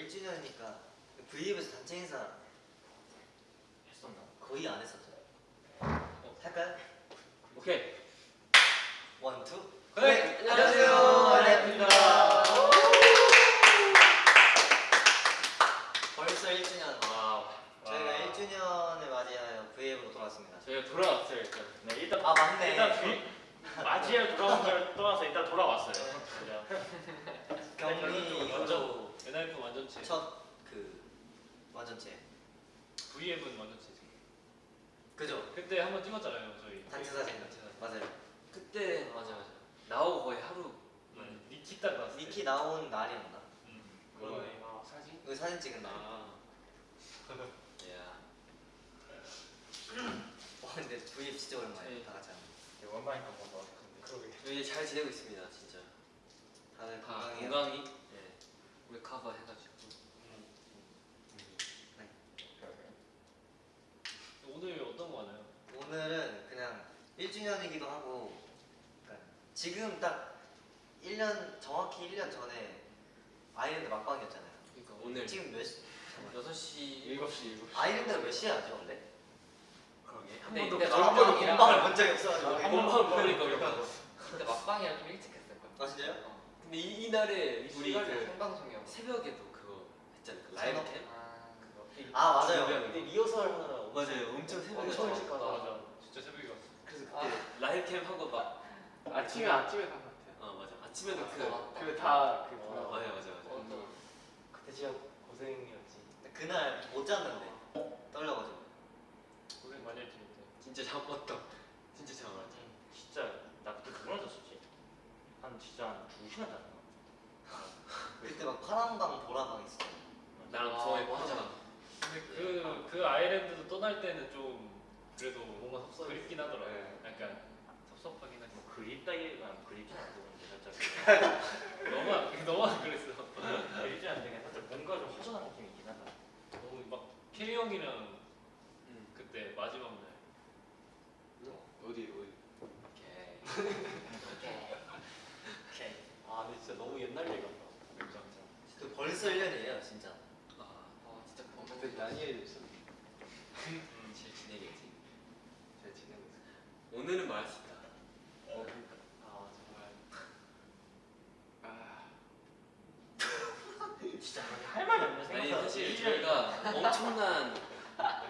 1주년이니까 V앱에서 단체 행사 했었나? 거의 안 했었죠. 어, 할까요? 오케이. one, two. 네, 안녕하세요. 안녕하십니까. 벌써 1주년. 와. 저희가 와. 1주년을 맞이하여 V앱으로 돌아왔습니다. 저희가 돌아왔어요 일단. 네 일단 아, 맞네. 일단 비, 맞이해 돌아온 걸 떠나서 일단 돌아왔어요. 그죠? 경리 완전 NRF 완전체 첫그 완전체. V앱은 완전체지 그죠? 그때 한번 찍었잖아요 저희 단체 사진. 맞아요. 그때 맞아 맞아. 나오고 거의 하루. 음, 니키 딱 나왔을 때 니키 나온 날이었나? 음, 그거네. 아 사진? 그 사진 찍은 날. 아. 야. 와 근데 V앱 진짜 오랜만에 네. 다 같이 하는. 원만히 한번 더 같은데. 그러게 저희 잘 지내고 있습니다 진짜. 다들 다 건강해요. 건강히. 예. 우리 커버 해가지고. 오늘 어떤 거 하나요? 오늘은 그냥 1주년이기도 하고 그러니까 지금 딱 1년 정확히 1년 전에 아이랜드 막방이었잖아요. 그러니까 오늘 지금 몇 시? 6시 7시 7시. 아이랜드가 몇 시에 하죠 원래? 그러게. 한 번도 한 막방을 번도 막방이랑 본 적이 없어가지고. 한 번만 그러니까 우리가. 근데 막방이랑 좀 일찍 했을 거야. 아 진짜요? 어. 근데 이, 이날에 우리 그 생방송이야. 새벽에도 그거 했잖아요. 그 라이브? 캠. 아, 아 맞아요. 근데 거. 리허설 하느라 맞아요. 엄청 새벽에. 엄청 와. 일찍 가다. 맞아 진짜 새벽에 갔어 그래서 그때 아. 라이브 캠 하고 막. 아침에 아침에 간것 같아요. 어 맞아. 아침에도 그. 맞다. 그다그 어, 맞아 맞아 맞아. 맞아. 그때 진짜 고생이었지. 그날 못 잤는데 떨려가지고. 고생 많이 했지 그때 진짜 잠 왔다. 진짜 잠 왔다. 진짜 나 그때 그걸 잤었지. 한 진짜 한 2 시간 잤나? 그때 막 파란 방 보라방 있어. 나랑 아, 저의 맞아. 화장. 근데 그, 그 아일랜드도 떠날 때는 좀 그래도 뭔가 섭섭했어. 그립긴 하더라고 네. 약간 섭섭하긴 그립다기가 그립진 않고 근데 살짝 너무 안- 너무 안 그랬어 그립지 않는데 살짝 뭔가 좀 허전한 느낌이 있긴 하다. 너무 막 K 형이랑 응. 그때 마지막 날 어디 어디. 오케이. 오케이. 아 근데 진짜 너무 옛날 얘기 같다. 진짜. 그 벌써 1년이에요 진짜. 아. 어, 진짜 그때 범벅. 난이에도 있었는데. 잘 지내겠지. 잘 지내고 있어. 오늘은 말할 수 있다. 어. 아 정말. 아. 진짜 할 말이 없네 아니 생각보다. 사실 저희가 엄청난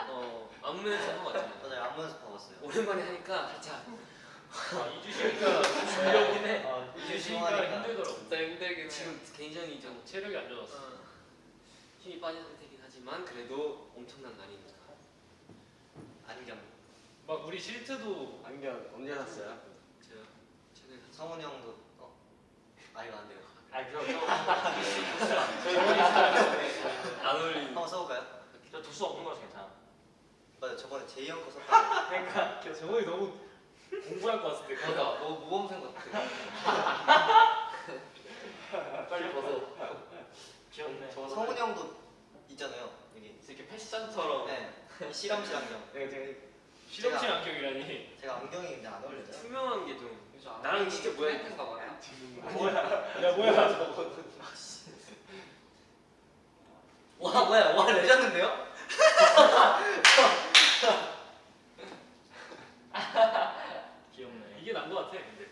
어 안무 연습하고 왔잖아요. 맞아요 안무 연습하고 왔어요. 오랜만에 하니까 살짝 아 2주 쉬니까 줄여긴 해. 아, 2주 쉬니까 힘들더라고 진짜 힘들긴 해. 지금 굉장히 좀 체력이 안 좋았어 어, 힘이 빠진 상태긴 하지만 그래도 엄청난 날이니까. 안경. 막 우리 실트도 안경 언제 샀어요? 성훈이 형도 어? 아 이거 안 돼요. 아 그럼 안 어울리는. 한번 써볼까요? 저 도수 없는 거라서 괜찮아. 맞아 저번에 제이 형 거 썼다고. 그러니까 정원이 너무 공부할 것 같을 때 그러니까 너무 모범생 같아. 빨리 벗어. 귀엽네. 저 성훈이 형도 있잖아요 여기. 이렇게 패션처럼. 네. 이 실험실 안경. 내가 제가 실험실 안경이라니 제가 안경이 근데 안 어울려요. 투명한 게 좀. 나랑 진짜 뭐야? 트렌드인가 봐요. 야 뭐야 와 뭐야 와 레전드인데요? 귀엽네. 이게 난 것 같아 근데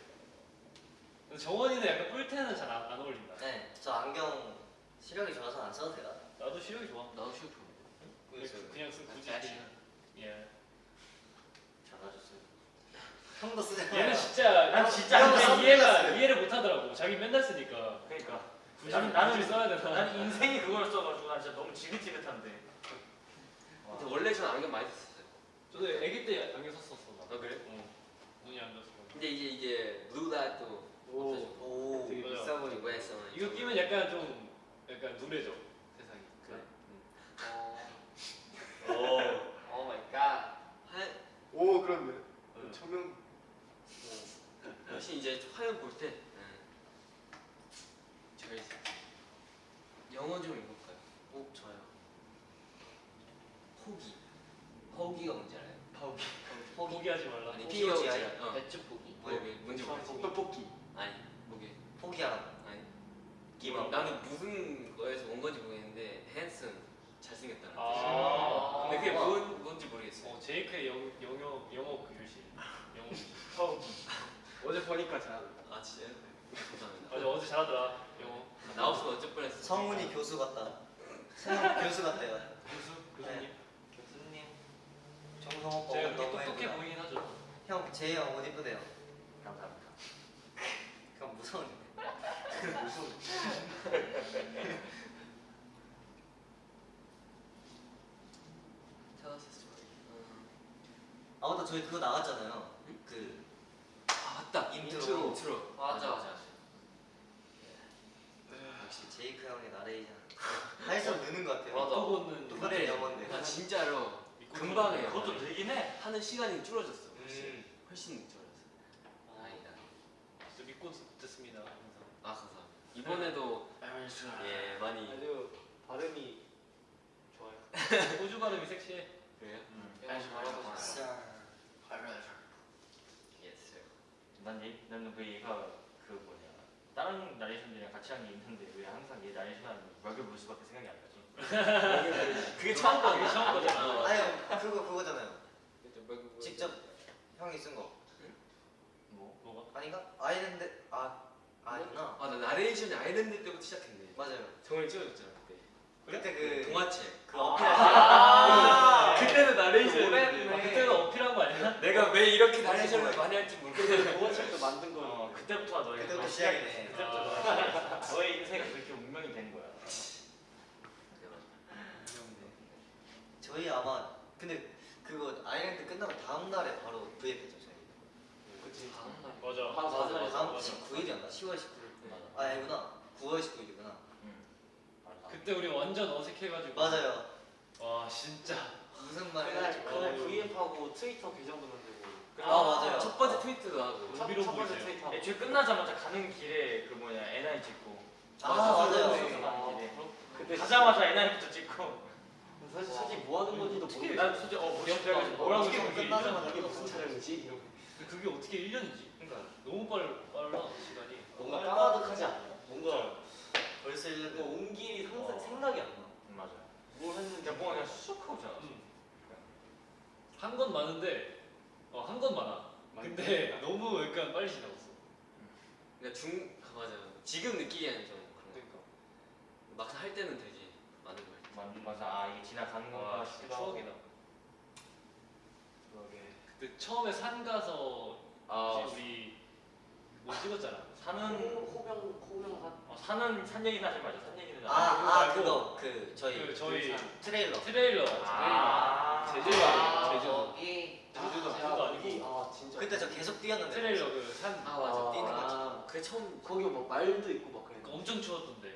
근데 정원이는 약간 뿔테는 잘 안 어울린다 네. 저 안경 시력이 좋아서 안 써도 돼요. 나도 시력이 좋아 나도 그냥 쓰- 그냥 쓰 굳이 같이. 쓰면. 예. 형도 쓰잖아요. 얘는 진짜 난 진짜 형 안경 이해가 써봤어요. 이해를 못 하더라고 자기 맨날 쓰니까 그러니까. 굳이 나는 나는 굳이 써야 되나 난 인생이 그걸 써가지고 난 진짜 너무 지긋지긋한데. 근데 원래 저는 안경 많이 썼어요. 저도 아기 때 안경 썼었어 나. 아 그래? 어. 눈이 안 좋았어 근데 이제 이제 blue light도 오. 없어지고 오. 되게 맞아. 비싸 보이고. 이거 했어. 이거 끼면 약간 좀 약간 누래져 세상이 그래. 어. 오. oh my god. 할오 그런데. 응. 조명. 혹시 이제 화면 볼때 저희 영어 좀 읽어볼까요? 오 저요. 포기. 포기가 뭔지 알아요? 포기 포기. 포기하지 말라 아니 포기 뭔지 아니? 알아? 어. 포기. 뭐게 뭔지 모르겠어. 떡볶이. 아니 뭐게? 포기하라고. 아니 기분. 나는 무슨 거에서 온 건지 모르겠는데 핸슨 잘생겼다는 뜻. 아. 근데 그게 뭔, 뭔지 모르겠어요. 어, 제이크의 영, 영어 영어 그 교실. 영어 교실. 어제 보니까 잘한다. 아 진짜요? 감사합니다. 맞아 어제 잘하더라 영어. 나 없으면 어쩔 뻔했어. 성훈이 교수 같다. 성훈 교수 같대요. 교수 교수님. 교수님. 정성 오빠 제가 옷 너무 똑똑해 예쁘다. 보이긴 하죠. 형 제이 형옷 이쁘대요. 감사합니다. 그럼 무서운데. 무서운. 찾았었어. 아 맞다 저희 그거 나갔잖아요. 그아 맞다. 인트로. 인트로. 맞아. 맞아. 역시 제이크 형의 나레이션. 할수록 느는 것 같아요. 맞아. 보는 똑같은 영어인데. 나 진짜로 믿고 금방 해요. 그것도 되긴 해. 하는 시간이 줄어졌어. 훨씬 음. 훨씬 줄어졌어. 다행이다. 진짜 믿고 듣습니다 항상. 아 감사합니다. 이번에도 예 많이 아주 발음이 좋아요. 호주 발음이 섹시해. 그래요? 음. 영어 잘하고 아, 있어. yes. 난 얘, 나는 그 얘가 그 뭐냐 다른 나레이션들이랑 같이 한 게 있는데 왜 항상 얘 나레이션하는 벽을 볼 수밖에 생각이 안 나지? 그게 처음 거 그게 처음 거잖아. 아니 그거 그거잖아요. 뭐 직접 형이 쓴 거. 뭐? 뭐가? 아닌가? 아일랜드 아 아니구나. 아나 나레이션이 아일랜드 때부터 시작했네. 맞아요. 정말 찍어줬잖아 그때. 그때 그 동화책. 그 아. 어필. 아, 그때는 나레이션. 아, 그때는 어필한 거 아니야? 내가 왜 이렇게 나레이션을 많이 할지 모르겠어. 그때부터 시작이네. 그때부터 너의. 너의 인생이 그렇게 운명이 된 거야. 저희 아마 근데 그거 아일랜드 끝나고 다음 날에 바로 V앱했죠 저희. 그치. 맞아. 한 사흘 맞아. 다음 맞아. 19일이었나? 10월 19일. 맞아. 아 아니구나. 9월 19일이구나. 응. 맞아. 그때 우리 완전 어색해가지고. 맞아요. 와 진짜. 무슨 말을 그날 할지 그날 모르고. V앱하고 트위터 계정도 만들고. 아, 맞아요. 첫 번째 트위트도 하고. 첫, 의미로 첫 번째 보이세요. 트위터. 애초에 끝나자마자 가는 길에 그 뭐냐 NI 찍고 아 맞아요. 길에 그때 가자마자 NI부터 찍고 사실 사실 뭐 하는 건지도 어떻게 모르겠어. 난 솔직히 어 뭐지 뭐라고 어떻게 찍은 게 끝나자마자 이게 무슨 촬영이지? 이러고. 근데 그게 어떻게 1년이지? 그러니까 너무 빨 빨라 시간이. 뭔가 까마득하지 않아? 뭔가 벌써 1년 뭔가 온 길이 상상 어. 생각이 안 나. 음, 맞아 뭘 했는지 뭔가 그냥 쑥 하고 지나갔어 음. 한건 많은데 어 한 건 많아. 근데 너무 약간 빨리 지나갔어. 그러니까 중 아, 맞아. 지금 느끼기에는 좀 그런 거. 그러니까. 막상 할 때는 되게 많은 거 같아. 맞- 맞아 아 이게 지나가는 건가 와 싶기도 추억이다. 그러게 그때 처음에 산 가서 아 우리 뭐 찍었잖아. 산은 호병 호병산 어, 산은 산 얘기는 하지 말자 산 얘기는 아, 하지 아 말고 그거 그 저희 그 저희 트레일러. 트레일러. 아. 제주도 아, 제주도. 거기 제주도 아, 제주도 아니고. 아 진짜 그때 저 계속 뛰었는데. 트레일러 그 산 아 맞아. 뛰는. 아, 그게 처음 거기 막 말도 있고 막 그래. 엄청 추웠던데.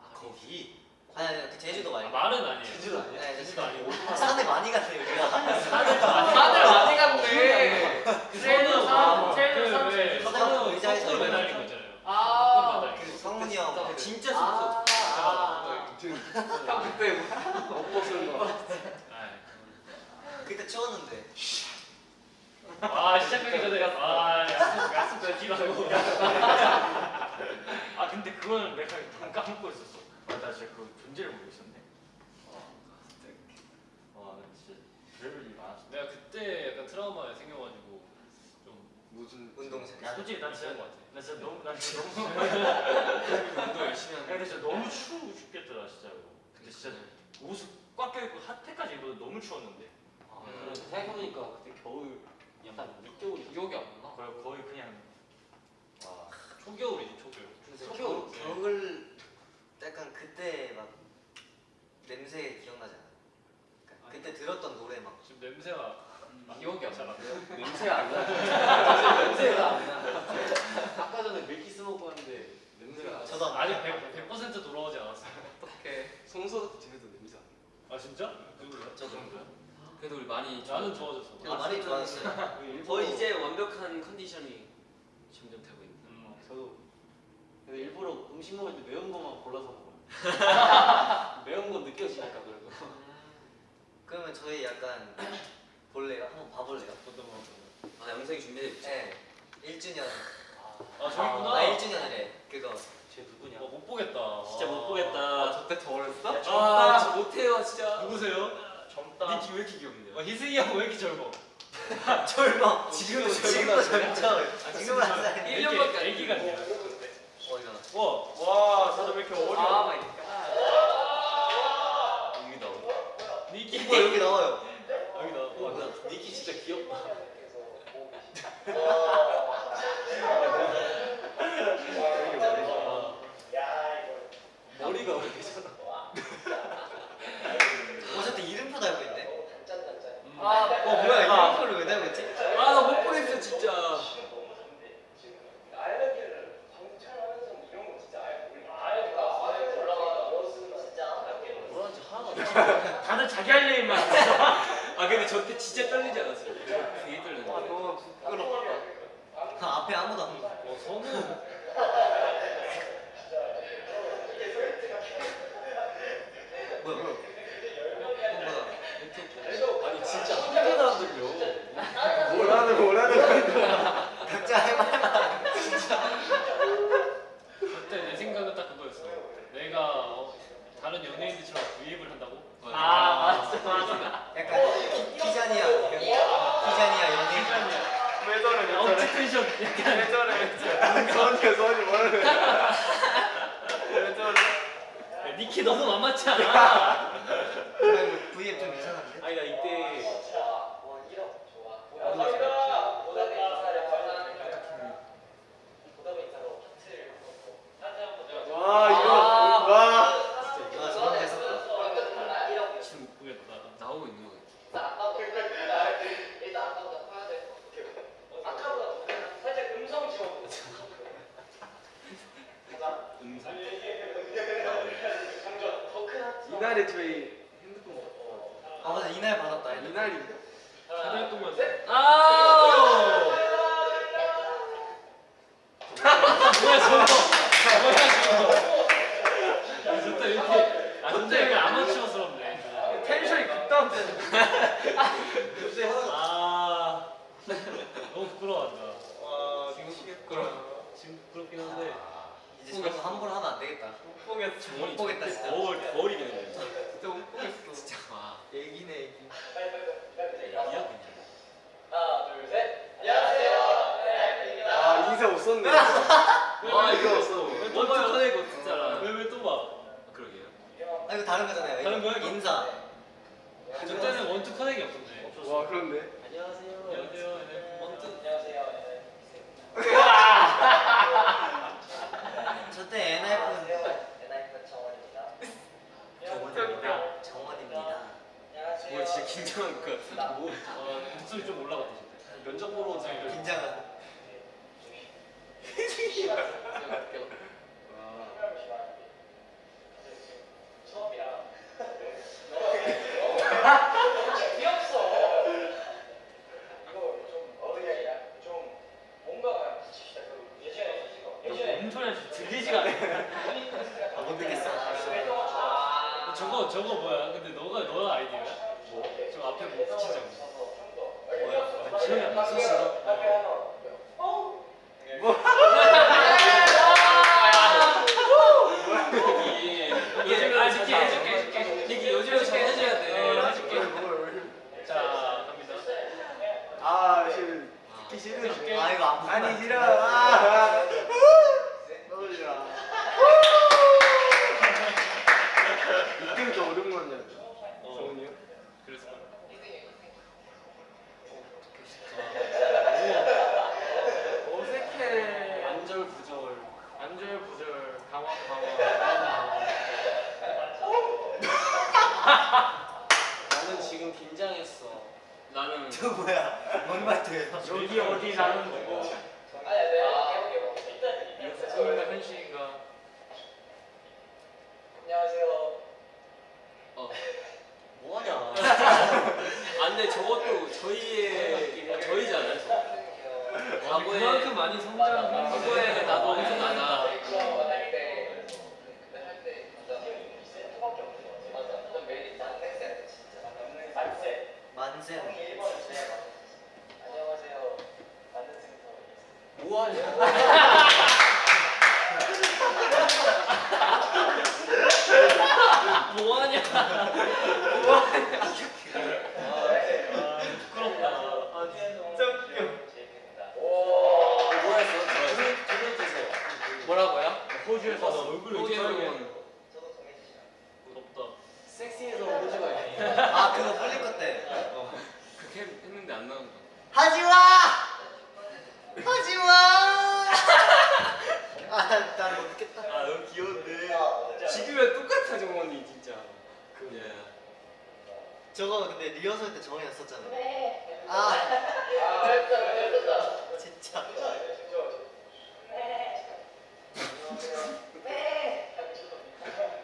아 거기 아니 아니 그 제주도 아, 말고. 말은 아니에요. 제주도 아니야? 네, 제주도 아니고. 산에 많이 갔어요 우리가. 산을 많이 갔네. 산, 트레일러 산, 산왜 서대문 의자에서 거꾸로 매달린 거 있잖아요. 아, 그 성문이 형. 아, 그 진짜 아. 아, 형 그때 소리 거. 그때 추웠는데. 아 시작하기 전에 아 약속 약속 지키라고. 아 근데 그거는 까먹고 있었어 아, 나 진짜 그 존재를 모르고 있었네 와 진짜 별별 일이 많았어 내가 그때 약간 트라우마 생겨가지고 좀 무슨 운동생. 야 솔직히 난 진짜 같아. 나 진짜 너무 난 진짜 너무 운동 열심히 야, 하는. 근데 진짜 너무 추워 죽겠더라 진짜로 근데 진짜 옷을 꽉 껴입고 핫팩까지 입어도 너무 추웠는데 아, 그래, 생각해보니까 그때 겨울 약간 6개월 기억이 안 나. 거의, 거의 그냥 와 초겨울이지 초겨울. 겨울, 겨, 겨울 약간 그때 막 냄새 기억나지 않아? 그러니까 그때 들었던 노래 막 지금 냄새가 기억이 안잘 나. 안 나요. 냄새가 안 나. 냄새가 안 나. 아까 전에 밀키스 먹고 왔는데 냄새가 안 나. 저도 안 아직 100, 100% 돌아오지 않았어요. 어떡해. 송소도 집에도 냄새 안아 진짜? 누구야? 저도 그래도 우리 많이 나는 좋아. 좋아졌어. 그래도 많이 좋아졌어요. 나. 거의 이제 완벽한 컨디션이 점점 되고 있는. 음. 저도 그래서 일부러 음식 먹을 때 매운 거만 골라서 먹어요. 매운 거 느껴지니까 그래도. 음. 그러면 저희 약간 볼래요? 한번 봐볼래요? 어떤 거? 아 영상이 준비돼 있죠? 네. 1주년. 아, 아 저기구나. 아, 1주년이래. 그거. 쟤 누구냐? 어, 못 보겠다. 진짜 못 보겠다. 아, 저때 더 어렸어? 야, 젊다. 아, 저 못해요 진짜. 누구세요? 젊다. 니키 왜 이렇게 귀엽냐? 어, 희승이 형 왜 이렇게 젊어? 어, 아, 젊어. 지금도 젊어. 아, 지금도 젊죠. 지금은 안 살. 1년밖에 안 애기가 와, 와 다들 왜 이렇게 어려? oh my god. 여기 나오. 니키 이거 여기 나와요. 여기다. 어, 나 니키 진짜 귀엽다. 머리가 왜 이렇게 어쨌든 이름표 달고 있네. 아, 어 뭐야 이름표를 왜 달고 있지? 아나 못 보겠어 진짜. 뭐라는지 하나도 다들 자기 할 일만. 아 근데 저 때 진짜 떨리지 않았어요? 되게 떨렸는데. 너무 부끄럽다. 아, 앞에 아무도 안 봐. 어, 선우. 뭐야 뭐야? 어, 뭐야? 아니 진짜 한 개도 안 들려. 뭐라는 뭐라는 거야. 각자 해봐. 그때 내 생각은 딱 그거였어. 내가 어, 다른 연예인들처럼 V앱을 한다고? 아 맞아 맞아. 약간 피- 피자니아 피자니아 연예인. 왜 저래 왜 저래. 업티텐션 약간 왜 저래 왜 저래. 선이 선이 뭐라는 거야. 왜 저래. 야, 니키 너무 만만치 않아. V앱 좀 이상한데? 아니 나 이때 와 이거 와. 아 저런 데서 지금 보겠다. 나오고 있는 거. 이날에 저희 핸드폰 아 맞아 이날 받았다. 이날인가? 사달 동안. 아우! 뭐야 저거? 뭐야 저거? 야, 좋다 이렇게 아 진짜 약간 아마추어스럽네. 텐션이 급다운되는. 아 너무 부끄러워한다. 와 미치겠다. 지금 부끄럽긴 한데. 이제 저거 함부로 하면 안 되겠다. 뽕에 정원이 못 보겠다, 진짜. 거울 거울이겠네. 진짜 못 보겠어. 진짜 와. 애기네 애기. 이야 그냥. 아 인사 못 썼네. 와 이거 원투 봐요? 커내고 진짜. 왜왜 또 봐? 그러게요. 아 이거 다른 거잖아요. 다른. 거야? 인사. 저 때는 원투 커넥이 없었네. 와 그런데. 안녕하세요. 안녕하세요. 네. 원투 저때 NIF 정원입니다. 정원입니다. 뭐 진짜 긴장한 그. 뭐 어, 목소리 좀 올라갔다 진짜. 면접 보러 온 사람들 긴장한. 엄청 들리지가 않아. 아못 듣겠어. 저거 저거 뭐야? 근데 너가 너가 아이디어야? 뭐? 저 앞에 뭐 붙이자고. 뭐야? 기억이 안 나. 아 돼. 어. 아 싫은. 듣기 싫은. 아 이거 안 아니 싫어. 아. 떠올려. 이때부터 오랜만이야. 정훈이 형. 그래서 어색해. 안절부절 안절부절 강화 강화. 나는 지금 긴장했어 나는 저 뭐야? 뭔 말투예요? 여기 어디 나는 거. 꿈인가 현실인가. 어. 뭐하냐 아 저것도 저희의 저희잖아요. 과거에 그만큼 많이 성장한 과거에 뭐하냐? 뭐하냐? 뭐하냐? 부끄럽다. 아, 진짜 웃겨. 뭐 했어? 두명 주세요. 뭐라고요? 호주에서 얼굴을 호주에서 덥다. 섹시해서 호주가 있네. 아, 그거 아, 플리컷 때. 어. 그렇게 했는데 안 나온 거. 하지마! 하지마. 아난 못겠다? 아 너무 귀여운데. 지금이랑 똑같아 정원이 진짜. 예. 저거 근데 리허설 때 정이 났었잖아요 아. 진짜.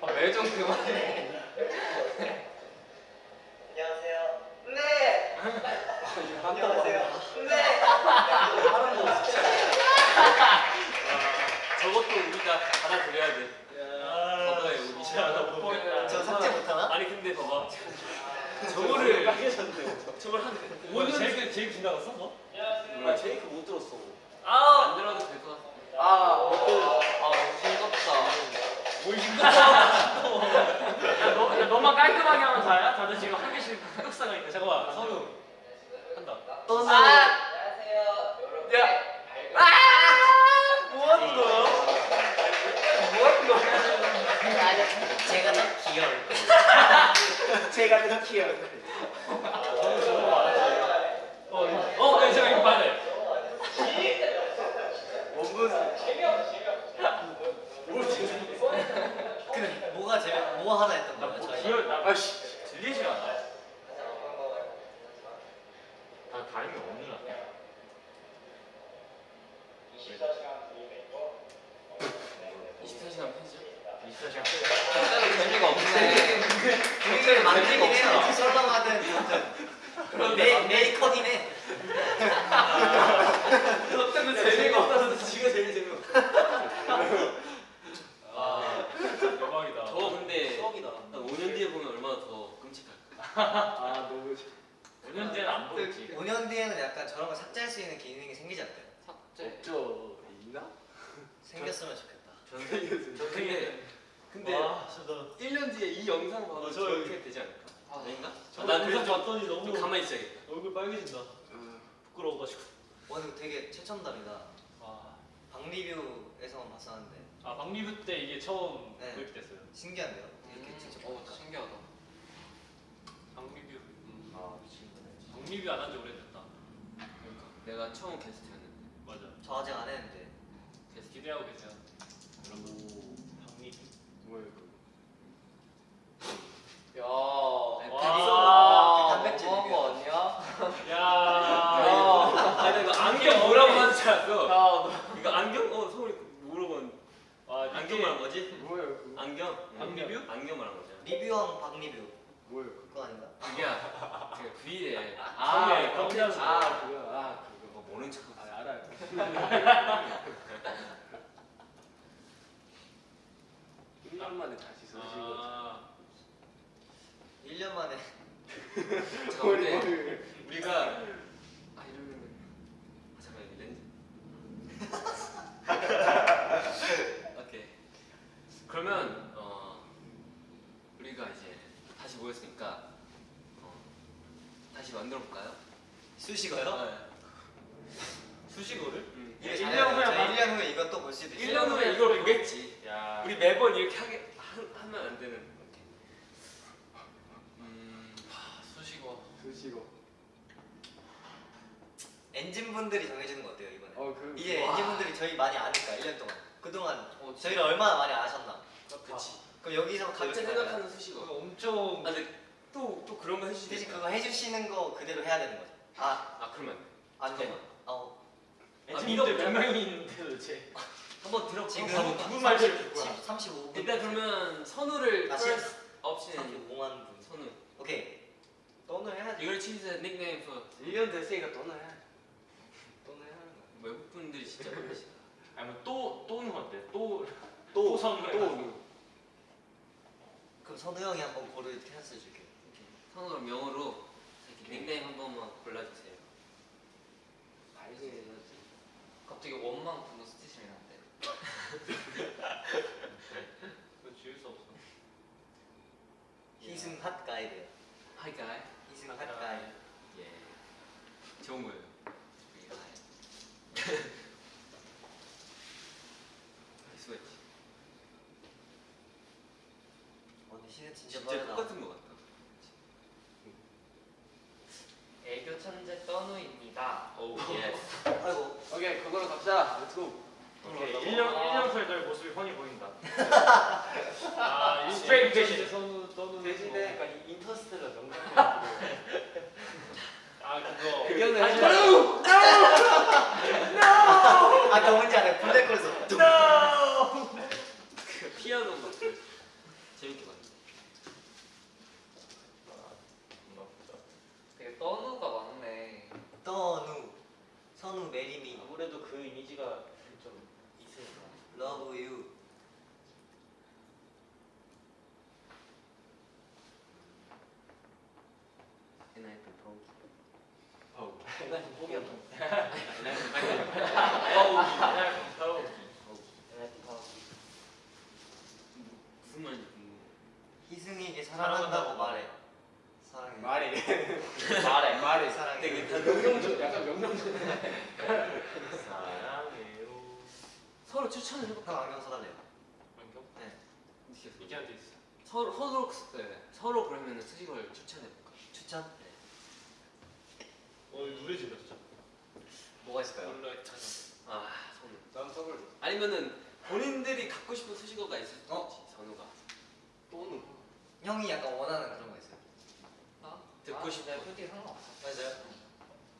아, 매점 그만해. 난 영상 그래서 좀, 봤더니 좀 너무 가만히 있어야겠다. 얼굴 빨개진다. 부끄러워가지고. 와 근데 되게 최첨단이다 아, 박리뷰에서만 봤었는데 아 박리뷰 때 이게 처음 네. 도입됐어요. 신기한데요? 이렇게 직접 어. 신기하다. 박리뷰. 아, 미친구네. 박리뷰 안 한 지 오래됐다. 그러니까 내가 처음 게스트였는데. 맞아. 저 아직 안 했는데 계속 기대하고 계세요. 오. 박리뷰. 이거? 야. 와. 그 단백질 리뷰. 거 아니야? 야. 아, 나 이거 안경 뭐라고 하는 줄 알았어. 야, 이거 안경? 어, 서울이 물어본 와, 안경 말한 거지? 이거? 안경? 박리뷰? 안경 말한 거잖아. 리뷰왕 박리뷰 이거? 그거 아닌가? 그게 제가 V에 아, 처음에 깜짝 아, 그거. 아, 그거. 어, 모른 척. 아, 알아요. 1년 만에 다시 쓰시고. 아, 1년 만에 잠깐 근데 우리가 아 이러면 아 잠깐 여기 렌즈. 오케이. 그러면 어 우리가 이제 다시 모였으니까 어, 다시 만들어 볼까요? 수식어요? 네. 수식어를? 음. 이게 1년 잘해요. 후에 저 만- 1년 후에 이것도 볼 수도 있어요 1년 후에 이걸 보겠지. 야. 우리 매번 이렇게 하게 하, 하면 안 되는. 오케이. 음. 수식어. 쓰시고. 엔진분들이 정해주는 거 어때요 이번에? 어, 그. 와. 엔진분들이 저희 많이 아니까 1년 동안 그동안 어, 저희를 얼마나 많이 아셨나 그렇지. 그럼 여기서 각자 생각하는 수식어. 엄청 아 근데 또 또 그런 거 해주시겠다. 대신 그거 해주시는 거 그대로 해야 되는 거죠 아 아 그러면 안 돼. 어. 엔진분들 몇 명이 있는데 도대체. 한번 들어. 지금 한번 누구 말대로 듣고 35분 일단 그러면 선우를 아, first option 35만 분 선우. 오케이 돈을 해야지 닉네임 for 1년 됐으니까 또는 해. 또는 해야 하는 거야. 외국 분들이 진짜 많으시다. 아니면 또 또는 어때? 또 또, 선우 또. 그럼 선우 형이 한번 고를 찬스 줄게요 선우를 영어로 이렇게 닉네임 한 번만 골라주세요. 해야지. 갑자기 원망 분노 스테이션이 나는데. 그거 지울 수 없어. 희승 핫 가이드요 Hi guy. 희승 핫 가이드 예. 좋은 거예요. 우리 guy. 수고했지. 시는 진짜, 진짜 빠르다. 똑같은 것 같다. 애교 천재 떠누입니다. oh yes. 아이고 오케이 그거로 갑시다. let's go. 오케이 1년 1년 후에 너의 모습이 훤히 보인다. 아, 이 스트레이트 대신. 선우 떠는 대신에 약간 이 인터스텔라 명작. 아 그거 의견을 하지 하지 말고. 아까 뭔지 알아요 블랙홀에서 그 피아노 막 재밌게 봤네. 되게 떠누가 많네. 떠누 선우 marry me 아무래도 그 이미지가 좀 있으니까. love you 엔하이픈 프로. 어우. 난 포기한다. 어우. 무슨. 희승이에게 사랑한다고 말해 사랑해 말이. 말해. 말이. 사랑해 명령조 약간 명령조. 사랑해요. 서로 추천을 해볼까? 형 안경 써달래요 안경? 네 이기한테 있어. 서로 서로 네, 서로 그러면 쓰신 걸 추천해볼까? 추천 어 노래 질렀죠 뭐가 있을까요? 몰라. 아 선우. 난 서울. 아니면은 본인들이 갖고 싶은 수식어가 있을 어? 있지 선우가. 또는. 형이 약간 원하는 그런 거 있어요 나? 듣고 아, 싶어. 네, 솔직히 상관없어. 맞아요?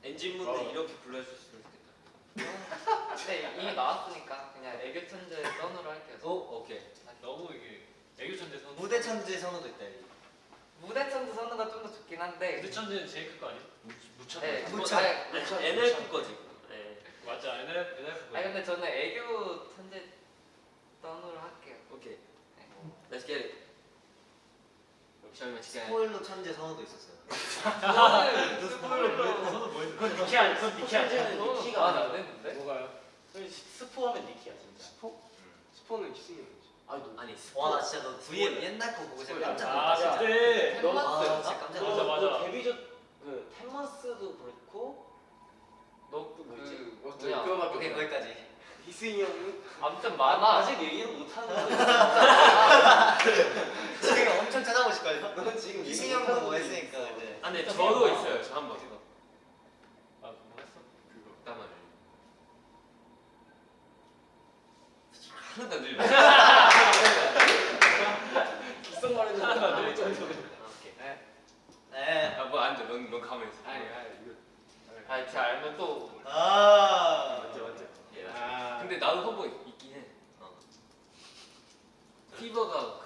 엔진분들 어. 이렇게 불러주셨으면 좋겠다. 근데 이미 나왔으니까 그냥 애교 천재 떠누로 할게요. 오 오케이. 너무 이게 애교 천재 선우. 무대 천재 선우도 있다 여기 무대 천재 선우가 좀 더 좋긴 한데. 무대 천재는 제일 큰거 아니야? 무천. 네, 무천. 뭐, 아니, NLP 거지. 네. 맞아. NF NF. 아니 근데 저는 애교 천재 떠누로 할게요. 오케이. 네. Let's get it. 스포일러 천재 선우도 있었어요 스포일러. 선우 뭐 했어? 그건 니키 아니 그건 니키. 천재는 니키가 아, 나 아니야. 안 했는데? 뭐가요? 스포하면 니키야 진짜. 스포? 스포는 키스인 거지. 아니 너 아니 와나 진짜 너 뒤에 옛날 거 보고 진짜 깜짝 아 놀랐어 그때 너아너 진짜 깜짝 너, 맞아, 놀랐어 맞아. 너 데뷔 전그 텐마스도 그렇고 너그? 그 어, 저 뭐냐? 그거밖에 오케이. 거기까지 희승이 형은 아무튼 아, 많아. 아직 얘기를 못 하는 거야. 지금 엄청 찾아보실걸요? 넌 지금 형도 뭐 했으니까 이제 아, 네, 저도 있어요. 저 한 번. 아 뭐 했어? 그거 땀을. 하나도 안 들려. 기성 말했는데 하나도 안. 정도로. 네. 아, 뭐안 돼. 넌, 넌 가만히 있어. 아니 아니 이거. 아, 제가 알면 또 아 맞죠 맞죠. 예, 나 아. 근데 나도 한번 있긴 해. 어. 피버가 그거 안무.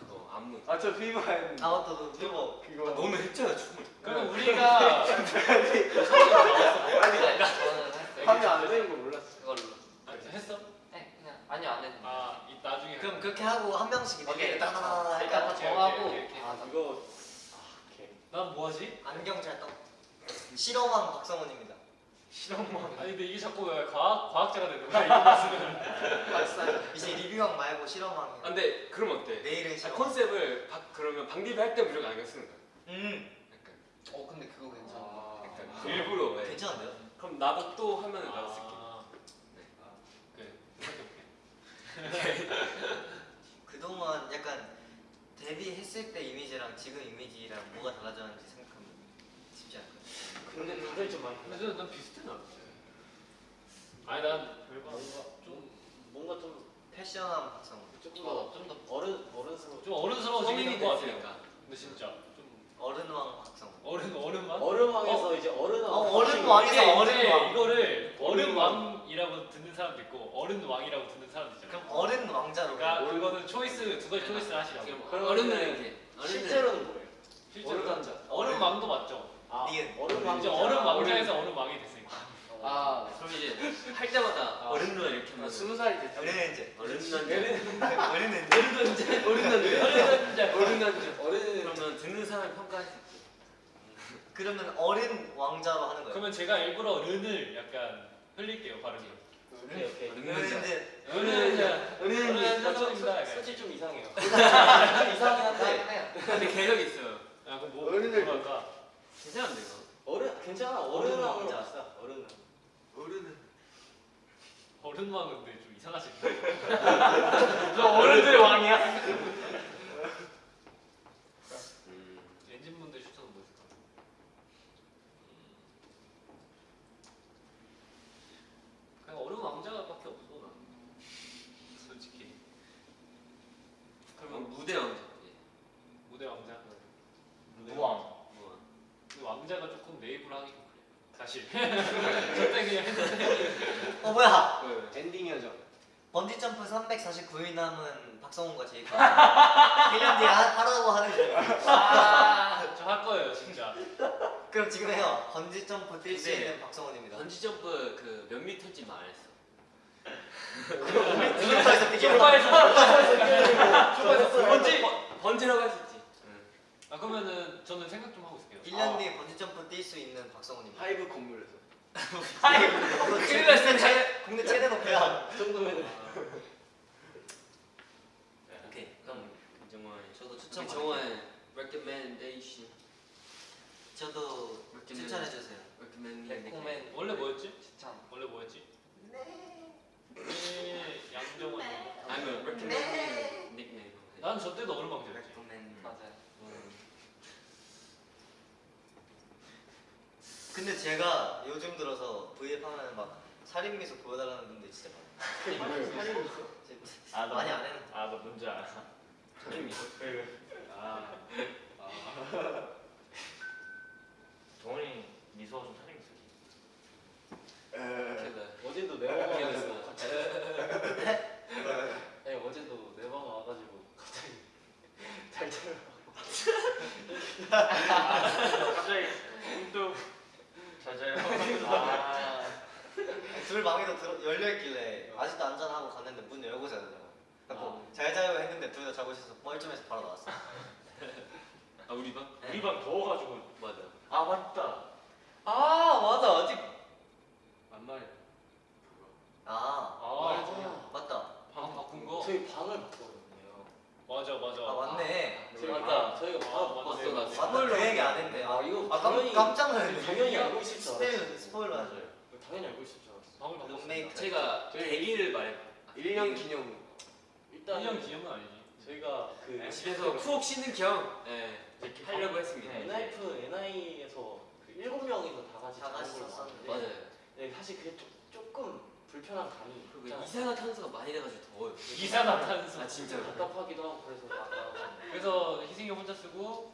아, 아저 피부 했는데. 아 맞다 너 그거 그거. 너는 했잖아 춤을. 그럼 우리가 네. 네, 저는 했어요. 하면 안 되는 거 몰랐어. 그걸로. 아, 했어? 네, 그냥 아니요 안 했는데. 아 이, 나중에. 그럼 그렇게 하고 한 명씩. 이렇게 따다다다 다 정하고. 아, 이거. 아 오케이. 난 뭐하지? 안경 찰떡 실험왕 박성훈입니다 실험만. 아니 근데 이게 자꾸 왜 과학 과학자가 되는 거야 이거 봤으면. 박사 이제 리뷰왕 말고 실험왕 아, 근데 그럼 어때? 내일은 아, 실험 컨셉을 바, 그러면 방디비 할 때 무조건 안경 쓰는 거야. 음 약간, 어 근데 그거 괜찮아. 아. 약간 일부러 왜? 괜찮은데요? 그럼 나도 또 하면은 나도 쓸게. 아, 네. 아, 그래. 그동안 약간 데뷔했을 때 이미지랑 지금 이미지랑 뭐가 달라졌는지 근데 다들 좀 많이. 근데 난 비슷해 나. 아니 난 별거 뭔가 좀좀 뭔가 좀 패션왕 박성훈 조금 어, 더좀 더. 어른 어른스러워. 좀 어른스러워지긴 성인이 한것 같아요. 됐으니까. 근데 진짜 좀 어른왕 박성훈 어른 어른만. 어른왕에서 이제 어른 어, 어른왕에서 어른왕. 이거를 어른왕. 어른왕이라고 듣는 사람도 있고 어른왕이라고 듣는 사람도 있잖아. 그럼 어른 왕자로 그러니까 그거는 초이스 두 가지 초이스를 하시라고. 그러면은 어른들에게. 어른들. 실제로는 뭐예요? 실제로 어른 왕자. 어른왕도 맞죠. 아 니은. 어른 이제 왕자. 어른 왕자에서 어른 왕이 됐으니까. 아 그럼 이제 할 때마다 아. 어른 누나 이렇게 하면 스무 살이 됐다. 어른 이제 어른 누나 어른 이제 어른 남자. 어른 남자. 어른 그러면 듣는 사람이 평가할 수 있고. 그러면 어른 왕자로 하는 거예요 그러면 제가 일부러 른을 약간 흘릴게요 발음이. 오케이 오케이. 어른 어른 남자. 어른 른은 소- 선입니다. 소- 솔직히 좀 이상해요. 좀 이상하긴 한데. 근데 개력 있어요. 야 그럼 뭐 어른을- 뭐랄까? 괜찮은데 이거. 어른 괜찮아 어른 왕자. 갑시다. 어른. 어른은 어른왕은 근데 좀어른들의 왕이야? 다시. 저때 그냥 했는데. 어 뭐야? 그 엔딩이죠. 번지 점프 349일 남은 박성훈과 제이크 1년 뒤에 하- 하라고 하는 중. 아, 저 할 거예요 진짜. 그럼 지금 해요. 번지 점프 뛸 수 있는 박성훈입니다. 번지 점프 그 몇 미터인지 말안 했어. 등록사에서 뛰기. 쇼파에서 번지 번지라고 할 수 있지. 아 그러면은 저는 생각 좀 하고 있을게요. 1년 뒤에 번지 점프 뛸 수 있는 박성훈입니다. 하이브 건물에서. 하이. 큰일 났어. 최- 국내 최대 높이야. 그 정도면은 오케이. 그럼 정원. 저도 추천 정원 recommendation. 저도 추천해 주세요. recommend 원래 뭐였지? 추천. 원래 뭐였지? 네. 양정원. 아니면 recommend nickname. 난저 때도 얼음방울이었지. 레코멘. 맞아요. 근데 제가 요즘 들어서 V앱 하면 막 살인 미소 보여달라는 분들 진짜 많아요. 살인? 진짜 아, 너 많이 안 했는데. 아, 너 뭔지 알아. 살인 있어. 아. 정원이 미소가 좀 살림 있어. 에. 제가 어제도 내 방에 미안했어. 와가지고 같이. 아니 어제도 내 방에 와가지고 갑자기 잘 자요. 갑자기 문득 잘 자요. 아. 둘 방에도 들어, 열려있길래 아직도 안전하고 갔는데 문 열고 자더라고요. 그래서 잘 자요 했는데 둘 다 자고 있어서 뻘쭘해서 바로 나왔어. 아 우리 방? 우리 방 더워가지고. 맞아. 아 맞다. 아 맞아 아직 안 말해. 아 아, 맞다. 방 바꾼 거. 저희 방을 바꿨거든요. 맞아 맞아. 아 맞네. 저희 맞다. 방 저희가 아, 방을 맞네. 바꿨어요. 맞다. 맞다 그 얘기 안 했네. 아 아, 이거 아 깜, 당연히- 깜짝 놀랐네. 당연히 알고 있을 줄 알았어. 스포일 스포일러 하죠. 당연히 알고 있을 줄 알았어. 방을 바꿨어. 룸메이트. 제가 저희- 계기를 말해. 1년 기념. 일단 1년 기념은 아니지. 저희가 그 집에서 푹 쉬는 겸 예, 이렇게 하려고 했습니다. 네. NIF NI에서 그 일곱 명이서 다 같이 다 같이 자는 걸로 썼었는데. 봤는데 맞아요. 네, 사실 그게 좀, 조금 불편한 감이 그리고. 이산화탄소가 많이 돼가지고 더워요. 이산화탄소. 아 진짜로. 답답하기도 하고 그래서 그래서 희승이 혼자 쓰고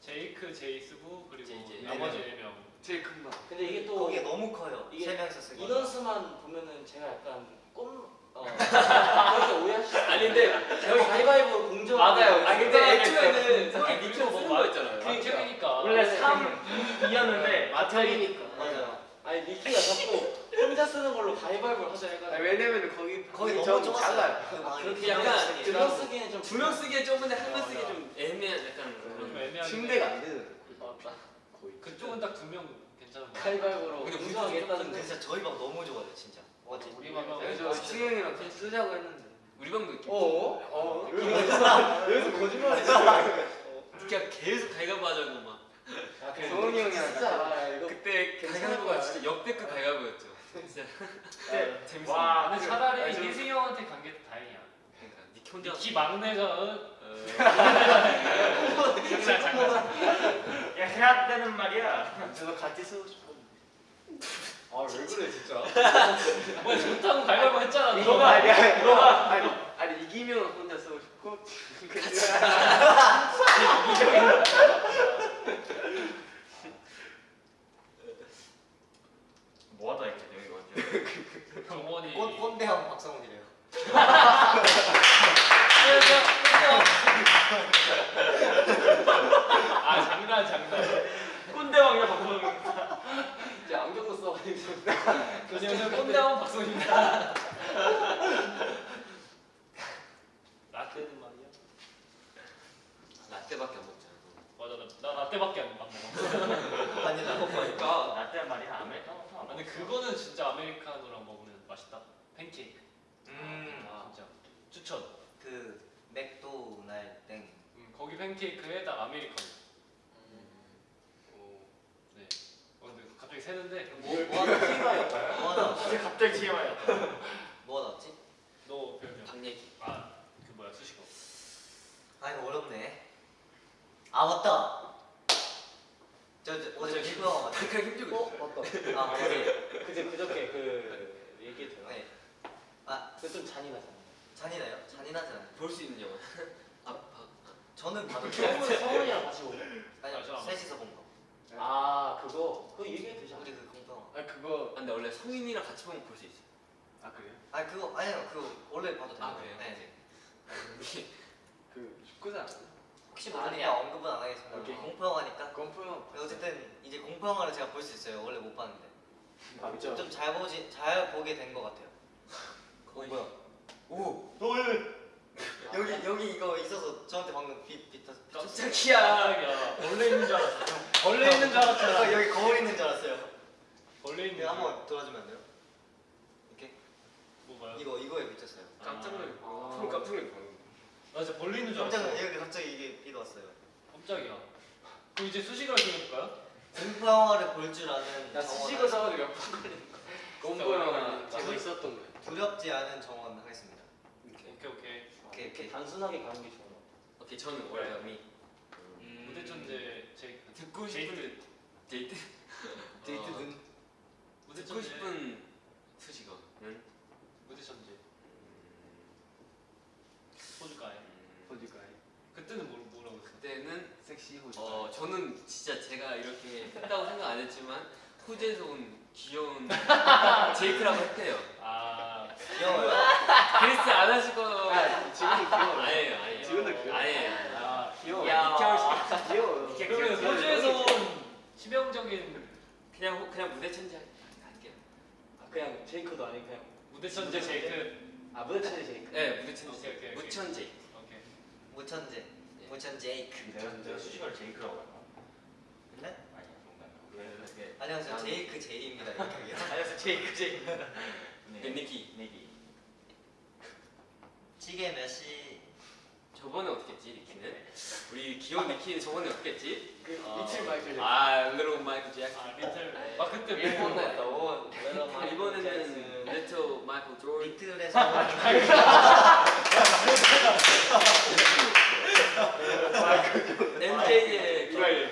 제이크 제이 쓰고 그리고 제이. 나머지 네 4명. 제일 큰 방. 근데 이게 또 거기에 너무 커요. 이게 세 명이서 쓰기. 인원수만 보면은 제가 약간 꼼 어, 그렇게 오해하실 수 아니 근데 저희 가위바위보 공정 맞아요. 아 근데 애초에는 니가 니가 뭐쓴 말- 거였잖아요. 맞춤이니까. 원래 3, 2였는데 마찰이니까 맞아요. 아니 니키가 자꾸 혼자 쓰는 걸로 가위바위보를 하자 해가지고 아, 왜냐면 거기 거기 좀 너무 좁았어요. 작아요. 그 방이. 그렇게 약간 두명 쓰기엔 좀 두 명 쓰기에 좁은데 한명 맞아. 쓰기 좀 애매한 약간 좀. 애매하게. 침대가 안 되는. 맞다 거의. 그쪽은 딱 두 명 괜찮은 거. 가위바위보로 근데 우리 좀 진짜 저희 방 너무 좋아요 진짜. 맞지? 우리 방에 그래서 승현이랑 같이 쓰자고 했는데. 우리 방도 이렇게 어? 어. 여기서 거짓말을 했어 그냥 계속 하자고 막. 아. 성훈이 형이랑 진짜 아, 그때 가위바위보가 진짜 역대급 가위바위보였죠. 진짜. 네. 재밌어. 와, 근데 그- 차라리 아니, 희승이 형한테 간 게 다행이야. 그러니까 혼자. 키 막내가 어, 어, 장난 장난. 야 해야 되는 말이야. 저도 같이 쓰고 싶어 아왜 그래 진짜 뭐야 좋다고 가위바위보 했잖아. 너. 너가 아니야. 너가 아니 아니 이기면 혼자 쓰고 싶고. 뭐하다 이렇게 여기. 정원이. 꼰 꼰대형 박성훈이래요. 아 장난 장난. 꼰대왕이야 박성훈. 이제 안경도 써가지고 안녕하세요 꼰대왕 박성입니다. 라떼는 말이야. 라떼밖에 안 먹잖아. 맞아 나, 나 라떼밖에 안 먹어. 바닐라. 그러니까 라떼 말이야 아메리카노. 아, 근데 그거는 진짜 아메리카노랑 먹으면 맛있다. 팬케이크. 음. 아, 진짜 추천. 그 맥도날 땡. 음, 거기 팬케이크에다 아메리카노. 네. 어, 근데 갑자기 새는데 뭐, 뭐 하나 TMI였다 뭐 하나 왔지? 이제 갑자기 TMI였다. 뭐 하나 왔지? 너 별명. 방 얘기. 아그 뭐야 수식어. 아 이거 어렵네. 아 맞다. 저, 저 어제 기부 영화? 그냥 힘들고 어? 맞다 아 어제. 그제 그저께 그 얘기했잖아 네. 아 그게 좀 잔인하잖아 잔인해요? 잔인하잖아요. 볼 수 있는 영화. 아, 아, 저는 봐도 성훈, 성훈이랑 같이 보고 아니요 아, 셋이서 본 거. 아 그거 그거 얘기해도 되지 않아? 우리 그 공평. 아 그거 아, 근데 원래 성인이랑 같이 보면 볼 수 있어. 아 그래요? 아 그거 아니요 그거 원래 봐도 되는 아, 거예요. 그래요? 네. 그 축구장 혹시 모르니까 언급은 안 하겠습니다. 오케이. 공평하니까. 건프요. 어쨌든 이제 공평화를 제가 볼 수 있어요. 원래 못 봤는데. 아 그죠? 좀 잘 보지 잘 보게 된 것 같아요. 어 뭐야? 오. 여기 여기 이거 있어서 저한테 방금 빛 빛. 깜짝이야. 깜짝이야. 벌레 있는 줄 알았어. 벌레 있는 줄 알았잖아. 아, 여기 거울 있는 줄 알았어요. 벌레 있는 이거 줄. 한번 돌아주면 안 돼요? 이렇게 뭐 봐요? 이거 이거에 비쳤어요. 깜짝 놀랐어. 아. 소름 깜짝 놀랐어. 나 진짜 벌레 있는 줄 깜짝 알았어. 놀- 여기 갑자기 이게 빛 왔어요. 깜짝이야. 그럼 이제 수식어를 정해볼까요? 공평화를 볼 줄 아는 나 수식어 써가지고 몇번 걸린 거. 건프요랑 진짜 제가 있었던 거예요. 두렵지 않은 정원 하겠습니다. 오케이. 단순하게 가는 게 좋아. 오케이 저는 월남이 무대 천재 제 듣고 데이트. 싶은 데이트 데이트는 무대 듣고 천재. 싶은 수식어는 무대 천재. 호주가에. 호주가에 그때는 뭐 뭐라고 했어? 그때는 섹시 호주가에. 어 저는 진짜 제가 이렇게 했다고 생각 안 했지만 호주에서 온 귀여운 제이크라고 했대요. 아 귀여워요. 그리스 안 하실 거아 지금도 귀여워. 아니에요 아니에요. 지금도 귀여워. 아니에요. 아. 귀여워. 야, 니케 귀여워. 그러면 호주에서 온 치명적인 그냥 호- 그냥 무대 천재 할게요. 아, 그냥 제이크도 아니고 그냥 무대 천재 제이크. 아 무대 천재 제이크. 네 무대 천재. 오케이, 오케이, 오케이. 무천 제이크. 오케이. 무천재. 무천 제이크. 내가 내가 수식어를 제이크라고 할까? 네? 아 그게 안녕하세요. 난- 제이크 제이입니다. 이렇게. 안녕하세요 제이크 제이크. 네, 니키. 내기. 시계 몇 시? 저번에 어떻게 했지 니키는? 우리 귀여운 니키는 저번에 어떻게 했지? 그 어. 이틀 마이클 아 르로 마이클 잭슨. 아 리틀. 아 그때 일본 뭐- 했다 원. 이번에는 레토 마이클 조던. 리틀에서 MJ의 이걸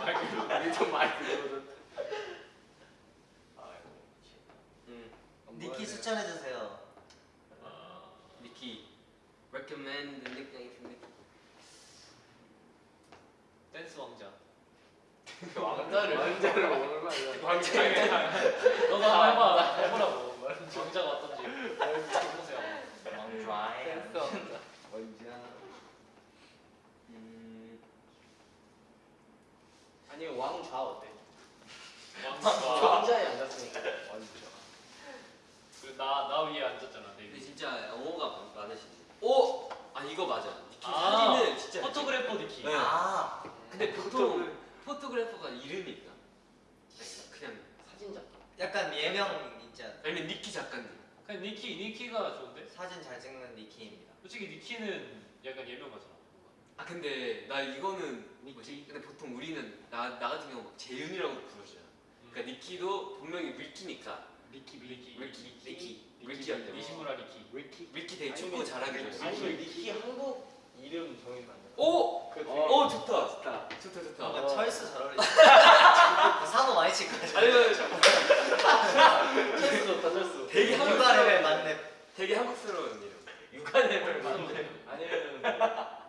마이클. 일ton 마이클 조던. 아이고. 음, 니키 추천해 주세요. 아, 니키. Recommend the nickname from Nicky. 댄스 왕자. 왕자를 왕자를 얼마나 너도 한번 해봐. 해보라고. 왕자가 어떤지. 해보세요. 왕좌에. 왕자. 음, 아니면 왕좌 어때? 왕자. 왕자에 앉았으니까. 나 나 위에 앉았잖아. 내 근데 위에. 진짜 영어가 많- 많으시지. 오! 아 이거 맞아. 니키 아, 사진을 진짜. photographer 니키. 네. 아 근데 보통 photographer가 이름이 있나? 그냥 사진작. 약간 예명 있지 않아요? 아니면 니키 작가님. 그냥 니키 니키가 좋은데. 사진 잘 찍는 니키입니다. 솔직히 니키는 약간 예명가잖아. 아 근데 나 이거는 뭐지? 근데 보통 우리는 나, 나 같은 경우 막 재윤이라고 부르잖아. 그러니까 니키도 분명히 위키니까 니키. 위키 위키 니키 위키한테 니시무라 니키. 위키. 위키 되게 축구 잘하기로 아니면 니키 한국 이름 정해면 안 돼? 오! 그오 좋다. 좋다. 좋다 좋다. 뭔가 철수 잘 어울리죠. 사고 많이 칠 거예요. 아니면 철수 좋다 철수. 되게 육아 한국스러운 레벨 맞네. 되게 한국스러운 이름. 육아 레벨 맞네. 아니면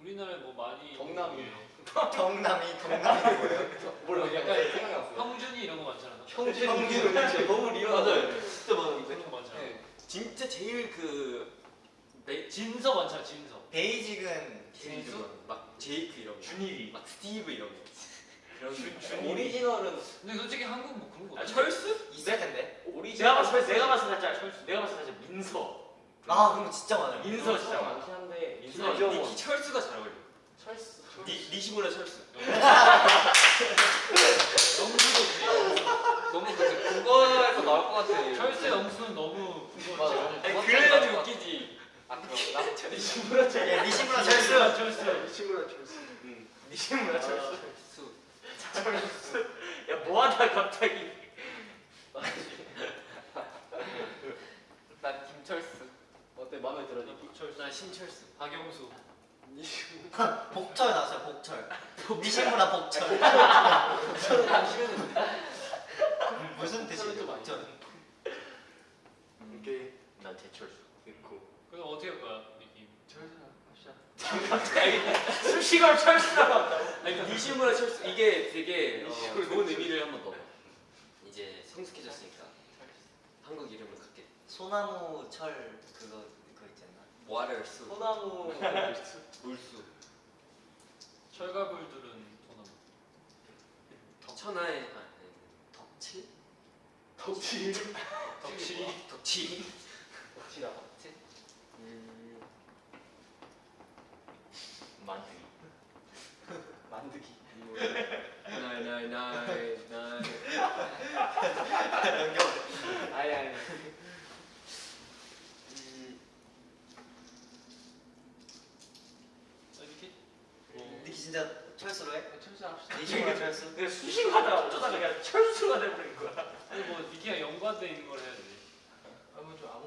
우리나라에 뭐 많이. 경남이에요. 경남이 경남이 뭐예요? 몰라 약간 생각이 났어. 형준이 이런 거 많잖아. 형준 형준 너무 리얼하다. 진짜 많은데. 그런 거 많잖아. 네. 진짜 제일 그 메, 진서 많잖아 진서. basic은 진수 막 제이크 이런 거. 준일이. 막 스티브 이런 거. 그런 오리지널은 근데 솔직히 한국 뭐 그런 거. 아 없어. 철수? 있을 텐데. 오리지널. 내가 봤을 때 내가 봤을 때 살짝 내가 봤을 때 민서. 아 그럼 진짜 많아요. 민서 진짜 많아. 많긴 한데 민서. 니키 철수가 잘 어울려. 철수. 니 니시보다 철수. 영수도. 너무 그 국어에서 나올 것 같아. 철새 영수는 너무 그거. 그래야지 웃기지. 아 그런가? 예, 니시무라 철수. 철수 철수. 친구랑 철수. 응. 니시무라 철수. 철수. 야 뭐하다 갑자기. 난 김철수. 어때 마음에 들어 니키? 철수. 난 신철수. 박영수. 복철 나왔어요. 복철. 니시무라 복철. 저는 안 싫은데. 무슨 뜻이에요? 복철은? 오케이. 난 제철수. 그럼 어떻게 할 거야 니키? 철수 합시다. 갑자기 수식어를 철수라고 한다고. 아니 니시무라 철수 이게 되게 어, 좋은 의미를 한번 넣어. 이제 성숙해졌으니까 한국 이름을 갖게. 소나무 철 그거 그거 있잖아. water 수 소나무 물수 철가불들은 소나무. 천하의 아, 네. 덕칠 덕치 덕치. 덕치 덕치라 음, 만두기. 만드기 나이 나이 나이 나이 아니 아니 음, 이렇게? 니키 진짜 철수로 해? 철수 합시다. 니키가 철수? 근데 수식하다가 어쩌다가 그냥 철수가 돼버린 거야. 아니 뭐 니키가 연관돼 있는 걸 해야 돼.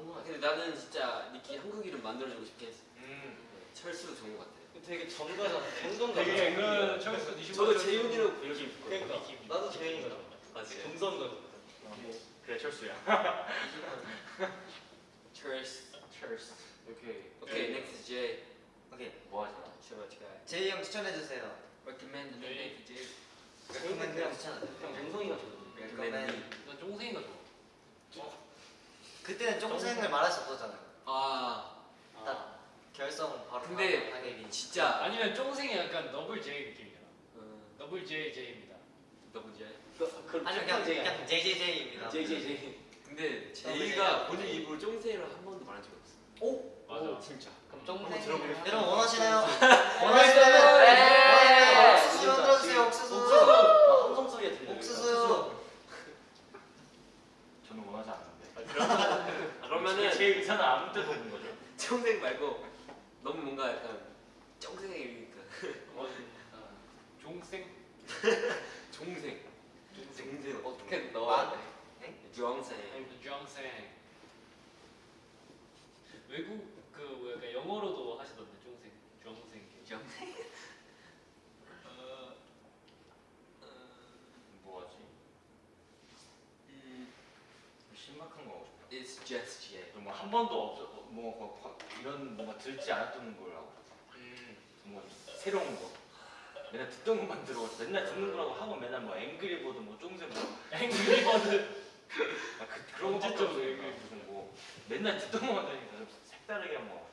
아무거나 근데 나는 진짜 니키 한국 이름 만들어주고 싶긴 했어. 음. 네, 철수 좋은 것 같아. 되게 정가잖아 정정가 되게 그 철수 니시. 저도 재윤이라고 부르기 있고. 그러니까 나도 재현이가 아 진짜. 정선가 그래 철수야. 철수. 철수. 오케이. 오케이 next J. 오케이. 뭐 하자. 제발 제발. 제이 형 추천해 주세요. recommend me next J. 레코멘드 형 추천해 형. 정성이가 좋아 recommend. 난 쫑생이가 좋아. 그때는 쫑생을 말할 수 없었잖아요. 아딱 결성 바로 근데 당연히. 진짜. 아니면 쫑생이 약간 더블 J 느낌이잖아. 어, 더블 J J입니다. 너무 J. 그 아니 그냥 그냥 JJJ입니다. JJJ 근데 제이가 본인 입으로 쫑세이를 한 번도 말한 적이 없어. 맞아. 진짜 그럼 쫑생. 여러분 원하시나요? 네. 옥수수 만들어 주세요. 옥수수. 함성 소리가 들려 옥수수. 저는 원하지 않는데. 그러면은 제 의사는 아무 때도 없는 거죠. 쫑생 말고 너무 뭔가 약간 쫑생의 이름이니까 어, 종생. 종생. 종생 어떻게 넣어야 돼? 주황생. 쫑생. 외국 그 약간 영어로도 하시던데 쫑생. 주황생. 주황생. 어, 뭐 하지? 음, 신박한 거 하고 싶다. It's just J. 뭐 한 번도 없어 뭐, 뭐 화- 이런 뭔가 들지 않았던 걸 하고 음, 뭐 새로운 거 맨날 듣던 것만 들어 맨날 듣는 거라고 하고 맨날 뭐 앵그리버드 뭐 쫑새 뭐 앵그리버드. 아, 그, 그런 거 언제적 없으니까 앵그리버드. 무슨 뭐 맨날 듣던 것만 들으니까 좀 색다르게 한번 하고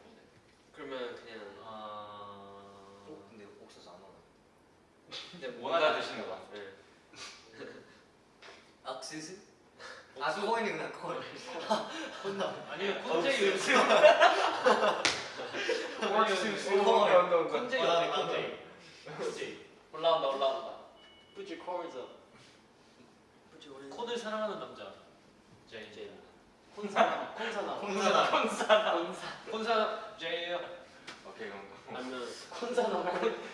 그러면 그냥 아. 근데 옥수수 안 오네. 근데 원하다 드시는 거 같아 네. 옥수수? 아 코인이구나 코인. 아니면 콘제이 옥수수. 아니면 온다 온다 콘제이 아, 어때 아, 콘제이. 콘제이. 올라온다 올라온다 Put your chords up 콘을 사랑하는 남자. 제이. 제이. 콘사나 콘사나 콘사나. 콘사 콘사 제이요. 오케이 그럼 아니면 콘사나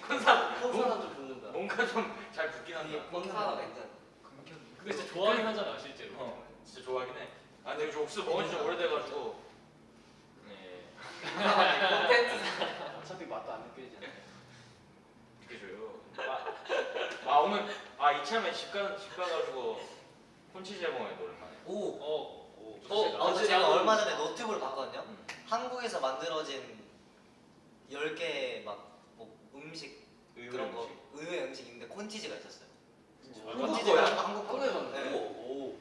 콘사 콘사나 좀 붙는다 뭔가 좀 잘 붙긴 한다 콘사나 괜찮아. 근데 진짜 좋아하긴 하잖아 실제로. 어 진짜 좋아하긴 해 아 근데 저 옥수수 먹은 지좀 오래돼가지고 네 어차피 맛도 안 느껴지잖아 느껴줘요 아, 아 오늘 아 이참에 집, 가, 집 가가지고 콘치즈 해먹어요 오랜만에 오. 어. 오. 어, 어제 제가 얼마 전에 노트북을 봤거든요. 음. 한국에서 만들어진 10개 막뭐 음식 의외 그런 거 음식. 의외 음식인데 콘치즈가 있었어요. 한국 콘치즈가 거야? 한국 거. 한국에서 네. 오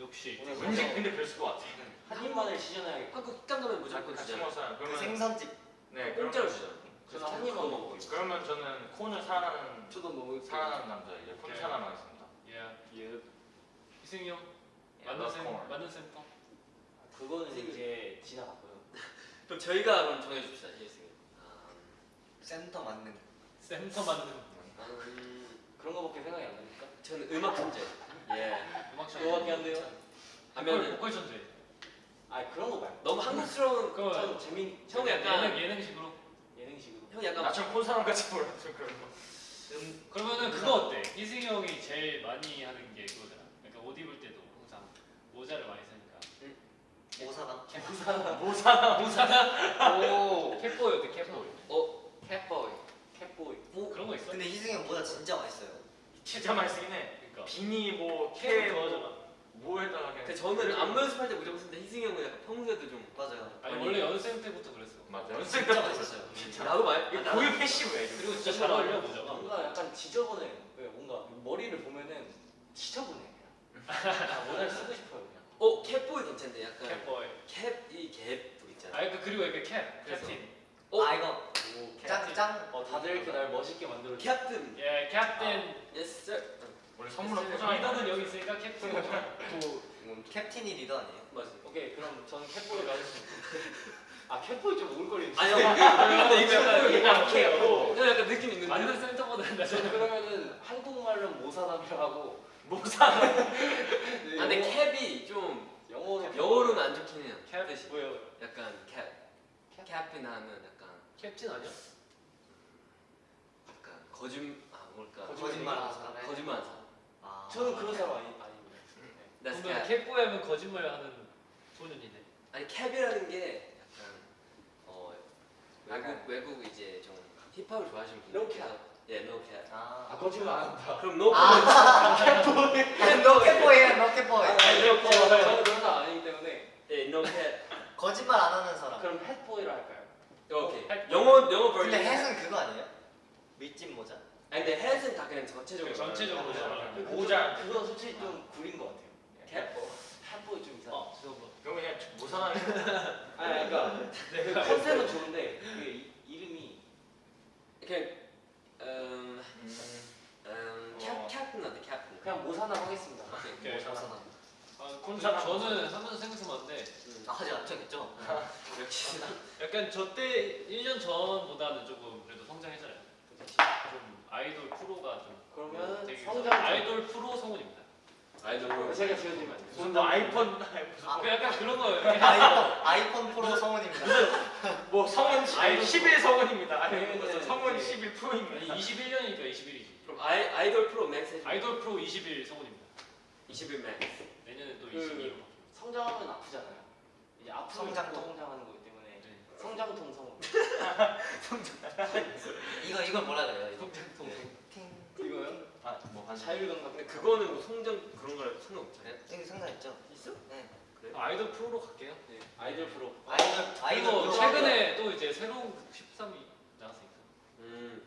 역시. 오늘 왠지 근데 그랬을 것 같아 한 입만을 시전해야겠다 한국 식당 가면 무조건 같이 주잖아. 먹었어요 그 그러면 생선집. 네 공짜로 그러면 주잖아. 저는 한 입만 먹고 있어 그러면 저는 콘을 사랑하는 저도 먹을 사랑하는 남자 이제 콘 오케이. 사랑하겠습니다 예. 예 희승이 형. 콘. 맞는 센터. 그거는 이제 지나갔고요 그럼 저희가 그럼 정해줍시다. 예승이. 센터 맞는. 센터. 음, 그런 거밖에 생각이 안 나니까 저는 음악 천재. 예. 음악 천재. 그거밖에 안 돼요 하면은 보컬 천재. 아 그런 거 말고 너무 한국스러운 그거 좀 재미 형 약간 예능 예능식으로. 예능식으로 형 약간 나처럼 콘 사람 같이 몰랐어 그런 거 음. 그러면은 그거 어때? 희승이 형이 제일 많이 하는 게 그거잖아. 그러니까 옷 입을 때도 항상 모자를 많이 쓰니까. 오사나. 뭐 사나 모자나. 오 캡보이 어때? 캡보이. 어 캣보이. 캣보이 뭐 그런 거 있어? 근데 희승이 형 모자 진짜 맛있어요. 진짜 많이 쓰긴 해 그러니까. 비니 캡 뭐캐뭐 좋아하잖아. 뭐에다가 그냥 근데 저는 안무 연습할 때 무조건 쓰는데 희승이 형은 약간 평소에도 좀 맞아요. 아니 원래 연습생 때부터 그랬어. 맞아. 연습 진짜 맛있었어요. 나도 말 이게 고유 패시브야. 그리고 진짜 잘 어울려 보자. 뭔가 약간 지저분해. 왜 뭔가 머리를 보면은 지저분해. 아, 모자를 쓰고 싶어요 그냥. 어 cap boy 괜찮네 약간 cap boy. 캡이 갭도 있잖아 아 그- 그리고 이렇게 캡 캡틴. 어? 아 이거 오, 짱 짱. 어 다들 이렇게 날 멋있게 만들어. 캡틴 예 캡틴. yes sir 원래 선물로 포장해. 리더는 여기 있으니까 캡틴. 캡틴이 리더 아니에요? 맞아 오케이 그럼 저는 cap boy를 하겠습니다. 아 cap boy 좀 오글거리는데. 아니 근데 이거 약간 약해요. 이거 약간 느낌 있는데 완전 센터보다 한다. 저는 그러면은 한국말로 모사담을 하고 모사. 네, 아 근데 영어- 캡이 좀 영어로 영어로는 안 좋긴 해요 캡? 뜻이 뭐예요? 약간 캡 캡이나 하면 약간 캡틴 아니야? 약간 거짓 아 뭘까 거짓말 하는 사람. 거짓말 하는 사람 아. 저는 그런 사람 아니 아닙니다. 그러면 캡 캡보이 하면 거짓말하는 소년이네. 아니 캡이라는 게 약간 어 외국 외국 이제 좀 힙합을 좋아하시는 No 분들 예, no cap. 아 아. 거짓말 안 한다. 그럼 아. 캡보이야 너 캡보이. 아니 저 저는 그런 사람 아니기 때문에 예, no cap. 거짓말 안 하는 사람. 그럼 햇보이를 할까요? 오케이. 햇- 영어 영어 버전. 근데 햇은 그거 아니에요? 밀짚 모자? 아니 근데 햇은 다 그냥 전체적으로. 전체적으로. 말하는 모자. 그건 솔직히 좀 구린 것 같아요. 캡? 햇보이 좀 이상. 어 저거. 그럼 그냥 모사나. 아니 그러니까 그 컨셉은 좋은데 그 이- 이름이 그냥 음, 음, 캡 어. 캡은 어때 캡은? 그냥 모사남 하겠습니다. 오케이. 모사나. 아, 저는 하면서 생각하면 안돼. 음, 아 하지 않겠죠? 역시. 약간 저 때 1년 전보다는 조금 그래도 성장했잖아요. 좀 아이돌 프로가 좀 그러면 되게 성장 아이돌 프로 성우입니다. 아이돌. 제가 지어드리면 안 돼요. 무슨 뭐 아이폰 아. 그 약간 그런 거예요. 아이폰 아이폰 프로 성원입니다. 뭐 아이돌 11 성원입니다. 아니 아니면은 무슨 성원 이제 11 프로입니다. 21년이니까 21이지. 그럼 아이 아이돌 프로 맥스 해줘. 아이돌 프로 21 성우입니다. 21 max. 내년에 또 그- 22로. 성장하면 아프잖아요. 이제 성장통. 자꾸 성장하는 네. 성장통 성우. 이거 이걸 뭐라 그래요? 이거? 성장통. 팅. 이거요? 아뭐 한. 자율감각. 근데 그거는 뭐 성장 그런 거랑 상관없잖아요. 이거 상관있죠? 있어? 네. 그래? 아이돌 프로로 갈게요. 네. 아이돌 프로. 아이돌 아이돌 그리고 프로 최근에 또 이제 새로운 13이 나왔으니까. 음.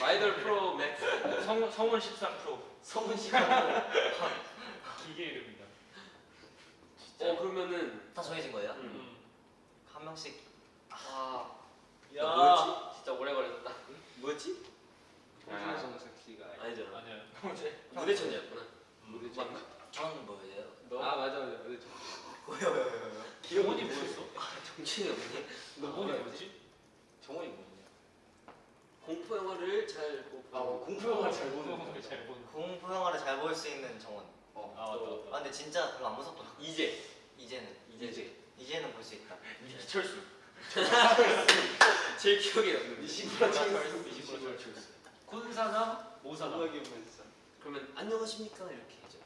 아이돌 프로 맥스. 성 성원 13 프로. 성은 시간. 기계 이름이다. 어 그러면은 다 정해진 거예요? 음. 한 명씩 아 야. 뭐였지? 진짜 오래 걸렸다. 뭐였지? 아. 정석기가. 아니잖아. 아니야. 무대천이었구나. 무대 맞나? 저는 뭐예요? 아 맞아 맞아 무대 천. 왜요 왜요 왜요? 기본이 뭐였어? 정신이 없네. 기본이 뭐였지? 정원이 뭐냐? 공포 영화를 잘. 아 뭐, 공포 영화 잘 보는 거. 잘 보는. 공포 영화를 잘 볼 수 있는 정원. 어. 아 맞다 아 맞다. 근데 진짜 별로 안 무섭더라. 이제 이제는 이제 이제는 볼 수 있다. 이철수. 제일 기억에 남는. 네 이시구라 칭스. 이시구라 콘사나 모사나. 그러면 안녕하십니까 이렇게 하죠.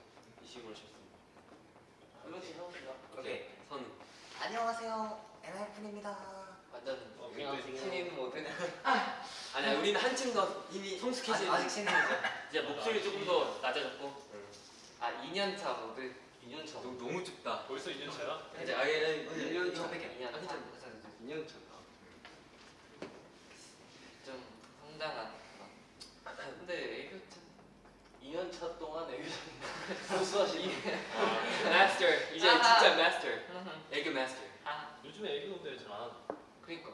이 식으로 싶습니다. 한 명씩 해봅시다. 오케이. 선. 안녕하세요. 엔하이픈입니다. 완전 어, 신인 모드. 아니야 우리는 한층 더 이미 성숙해진. 아직 아직 신인이죠. 이제 목소리 조금 더 낮아졌고. 아 2년차 모드. 2년차 너무 너무 춥다. 벌써 2년 차야? 이제 아예 1년 차. 2년 아, 괜찮아. 2년차. 좀 성장한. 근데 애교 참 2년 차 동안 애교 좀 고수하시니. 마스터 이제 아하. 진짜 마스터. 애교 마스터. 요즘에 애기 노래 잘안 하나? 그니까.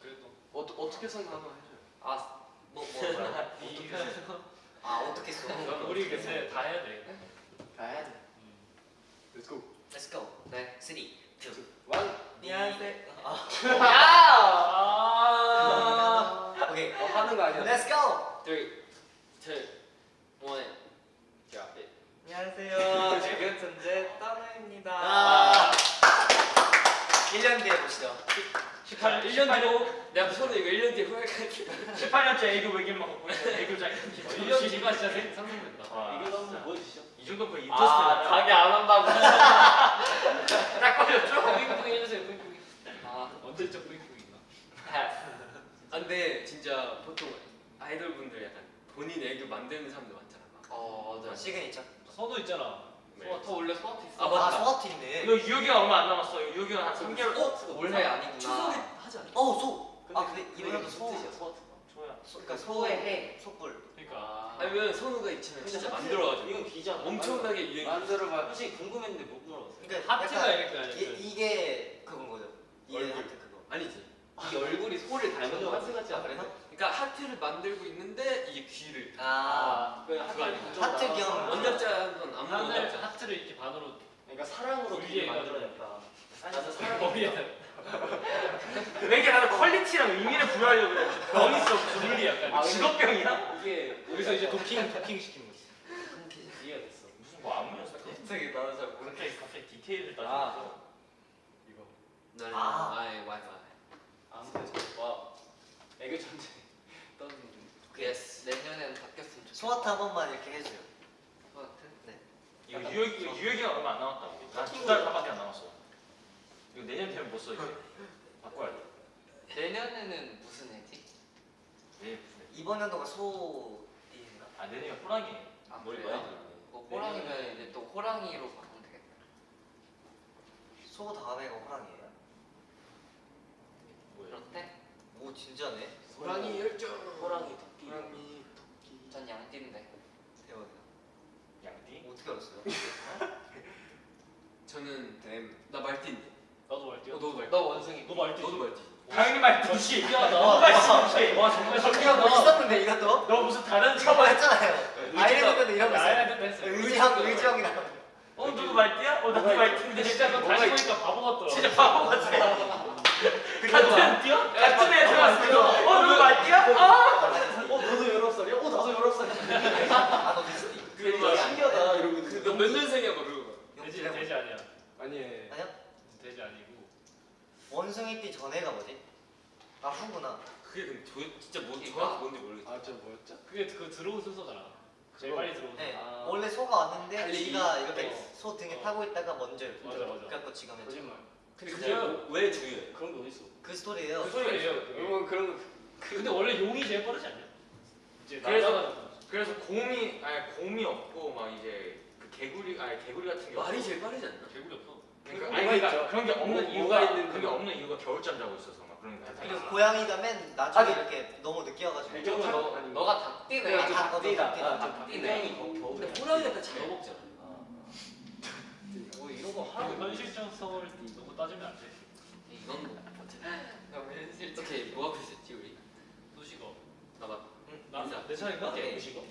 그래도 어, 어떻게 한번 해줘요. 아, 뭐뭐 뭐야? 이가 아 어떻게 써? 우리 그새 다 해야 돼. 다 해야 돼. 음. Let's go. Let's go. 네. 3, 2, 원. 안녕하세요. 아! 오케이. 어, 하는 거 아니야? Let's go. Three, two, one. Drop it. 안녕하세요. 지금 존재 떠나입니다. 아. 1년 뒤에 보시죠. 18 1년 뒤로 내가 무서워 이거 1년 뒤에 후회할 것 같아. 18년째 애교 외길만 있는 애교자. 1년 뒤가 진짜 생- 상상된다. 와. 이거 한번 보여주시죠. 이 정도 거의 아, 인터스텔라. 자기 안 한다고. 딱 걸렸죠? 뿌잉뿌잉 해주세요. 뿌잉뿌잉. 아, 언제적 뿌잉뿌잉인가? 아, 근데 진짜 보통 애교 만드는 사람들 많잖아. 막. 어, 맞아. 시그니처. 선우 있잖아. 네. 저 원래 소아트 있어. 아, 아 맞다. 소아트 있네. 이거 유효기간 얼마 안 남았어. 이거 유효기가 한 3개월. 어? 올해 아니구나. 추석에 하지 않아? 어 소. 아 근데 이거 이번에도 소. 뜻이야 소아트. 소 그러니까 소의 해. 소불. 그러니까. 아니면 선우가 이참에 진짜 만들어가지고 이건 비잖아. 엄청나게 유행. 만들어봐. 솔직히 궁금했는데 못 물어봤어요. 그러니까 하트가 이렇게 아니야. 이, 이게 그건 거죠. 이게 얼굴. 하트 그거. 아니지. 이 얼굴이 소를 닮은 거 같지 아, 않아? 그래서? 그러니까 하트를 만들고 있는데 이게 귀를. 아. 그 그거 아니야. 하트 겸 원작자는 아무 원작자. 하트를 이렇게 반으로 그러니까 사랑으로. 길게 만들어냈다. 나도 사랑. 왜 이렇게 나는 quality랑 의미를 부여하려고 그래. 병 있어. 분리 약간. 아, 직업병이야? 이게 여기서 이제 도킹 도킹 시키는 거지. 이해가 됐어. 무슨 뭐 안무였어? 갑자기 나는 잘 모르겠어. 갑자기 갑자기 디테일을 아. 따지면서. 이거. 나는 아. 아예 와이파이. 아무튼 와 애교 천재 떴는데. yes. 내년에는 바뀌었으면 좋겠어. 소하트 한 번만 이렇게 해줘요. 소하트? 이거 유효기 유효기가 얼마 안 남았다고. 난두달 반밖에 안 남았어. 이거 내년 되면 못써 이제. 바꿔야 돼. 내년에는 무슨 해지? 왜 무슨? 이번 연도가 소띠인가? 아 내년에 호랑이. 아 머리 그래요? 많이. 뭐 호랑이면 이제 또 호랑이로 바꾸면 되겠다. 소 다음에가 호랑이에요? 뭐야? 그렇대? 오 진짜네. 호랑이 열정. 호랑이 토끼. 호랑이. 전 양띠인데. 대박이다. 양띠? 어떻게 알았어요? 저는 댐. 나 말띠인데. 나도 말띠야. 어, 너도 말띠. 너 원숭이. 너 말띠. 너도 말띠. 당연히 말띠. 어, 신기하다. 와 진짜. 와 정말 신기하다. 뭐 있었는데 이것도? 너 무슨 다른 차만 했잖아요. 아이랜드 때도 이런 거 댄스. 의지형 의지형이랑. 어 누구 말띠야? 어 나도 말띠인데 진짜 너 다시 보니까 바보 같더라. 진짜 바보 같아. 같은 띠야? 같은 애 들어왔어. 어 누구 말띠야? 아. 어 너도 19살이야? 어 나도 19살이야. 아너 미스티. 그거 신기하다 이러고. 너몇 년생이야 너 그거. 돼지 돼지 아니야. 아니. 아니야? 돼지 아니고. 원숭이 띠 전에가 뭐지? 아 후구나. 그게 근데 도, 진짜 뭐 이거? 정확히 뭔지 모르겠어. 아 저 뭐였죠? 그게 그 들어온 순서잖아. 제일. 빨리 들어온 순서. 네. 아. 원래 소가 왔는데 달리기. 지가 이렇게 어. 소 등에 어. 타고 있다가 먼저 이렇게 맞아, 맞아. 그래갖고 지가 맨. 거짓말. 근데 그게 그게 왜 중요해? 그런 게 어딨어? 그 스토리예요. 그 소리예요. 그게. 여러분 그런 거. 근데 원래 용이 제일 빠르지 않냐? 이제 그래서- 그래서 곰이 아니 곰이 없고 막 이제 그 개구리 아니 개구리 같은 게 말이 없고. 제일 빠르지 않나? 개구리 없어. 그러니까, 뭐가 아니 그러니까 있죠? 그런 게 없는 뭐- 이유가 있는 그게 거. 없는 이유가 겨울잠 자고 있어서 막 그런 거 그리고. 고양이가 맨 나중에 아니. 이렇게 너무 늦게 와가지고. 배경은 너 아니. 너가 닭띠네. 아, 닭- 어, 닭띠다. 닭띠다. 아, 닭띠네. 근데 호랑이 약간 잘 먹잖아. 뭐 이런 거그 하라고. 현실성을 너무 따지면 안 돼. 이건 뭐. 어떻게 뭐 하고 있었지 우리? 수식어. 나봐. 나? 인사. 내 차례인가? 오케이. 수식어.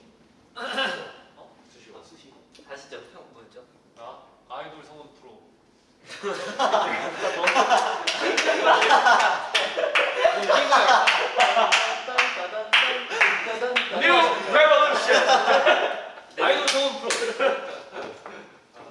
수시고. 수시. 아시죠? 형 뭐였죠? 나 아이돌 성원 프로. 뉴 레볼루션. 아이돌 성원 프로.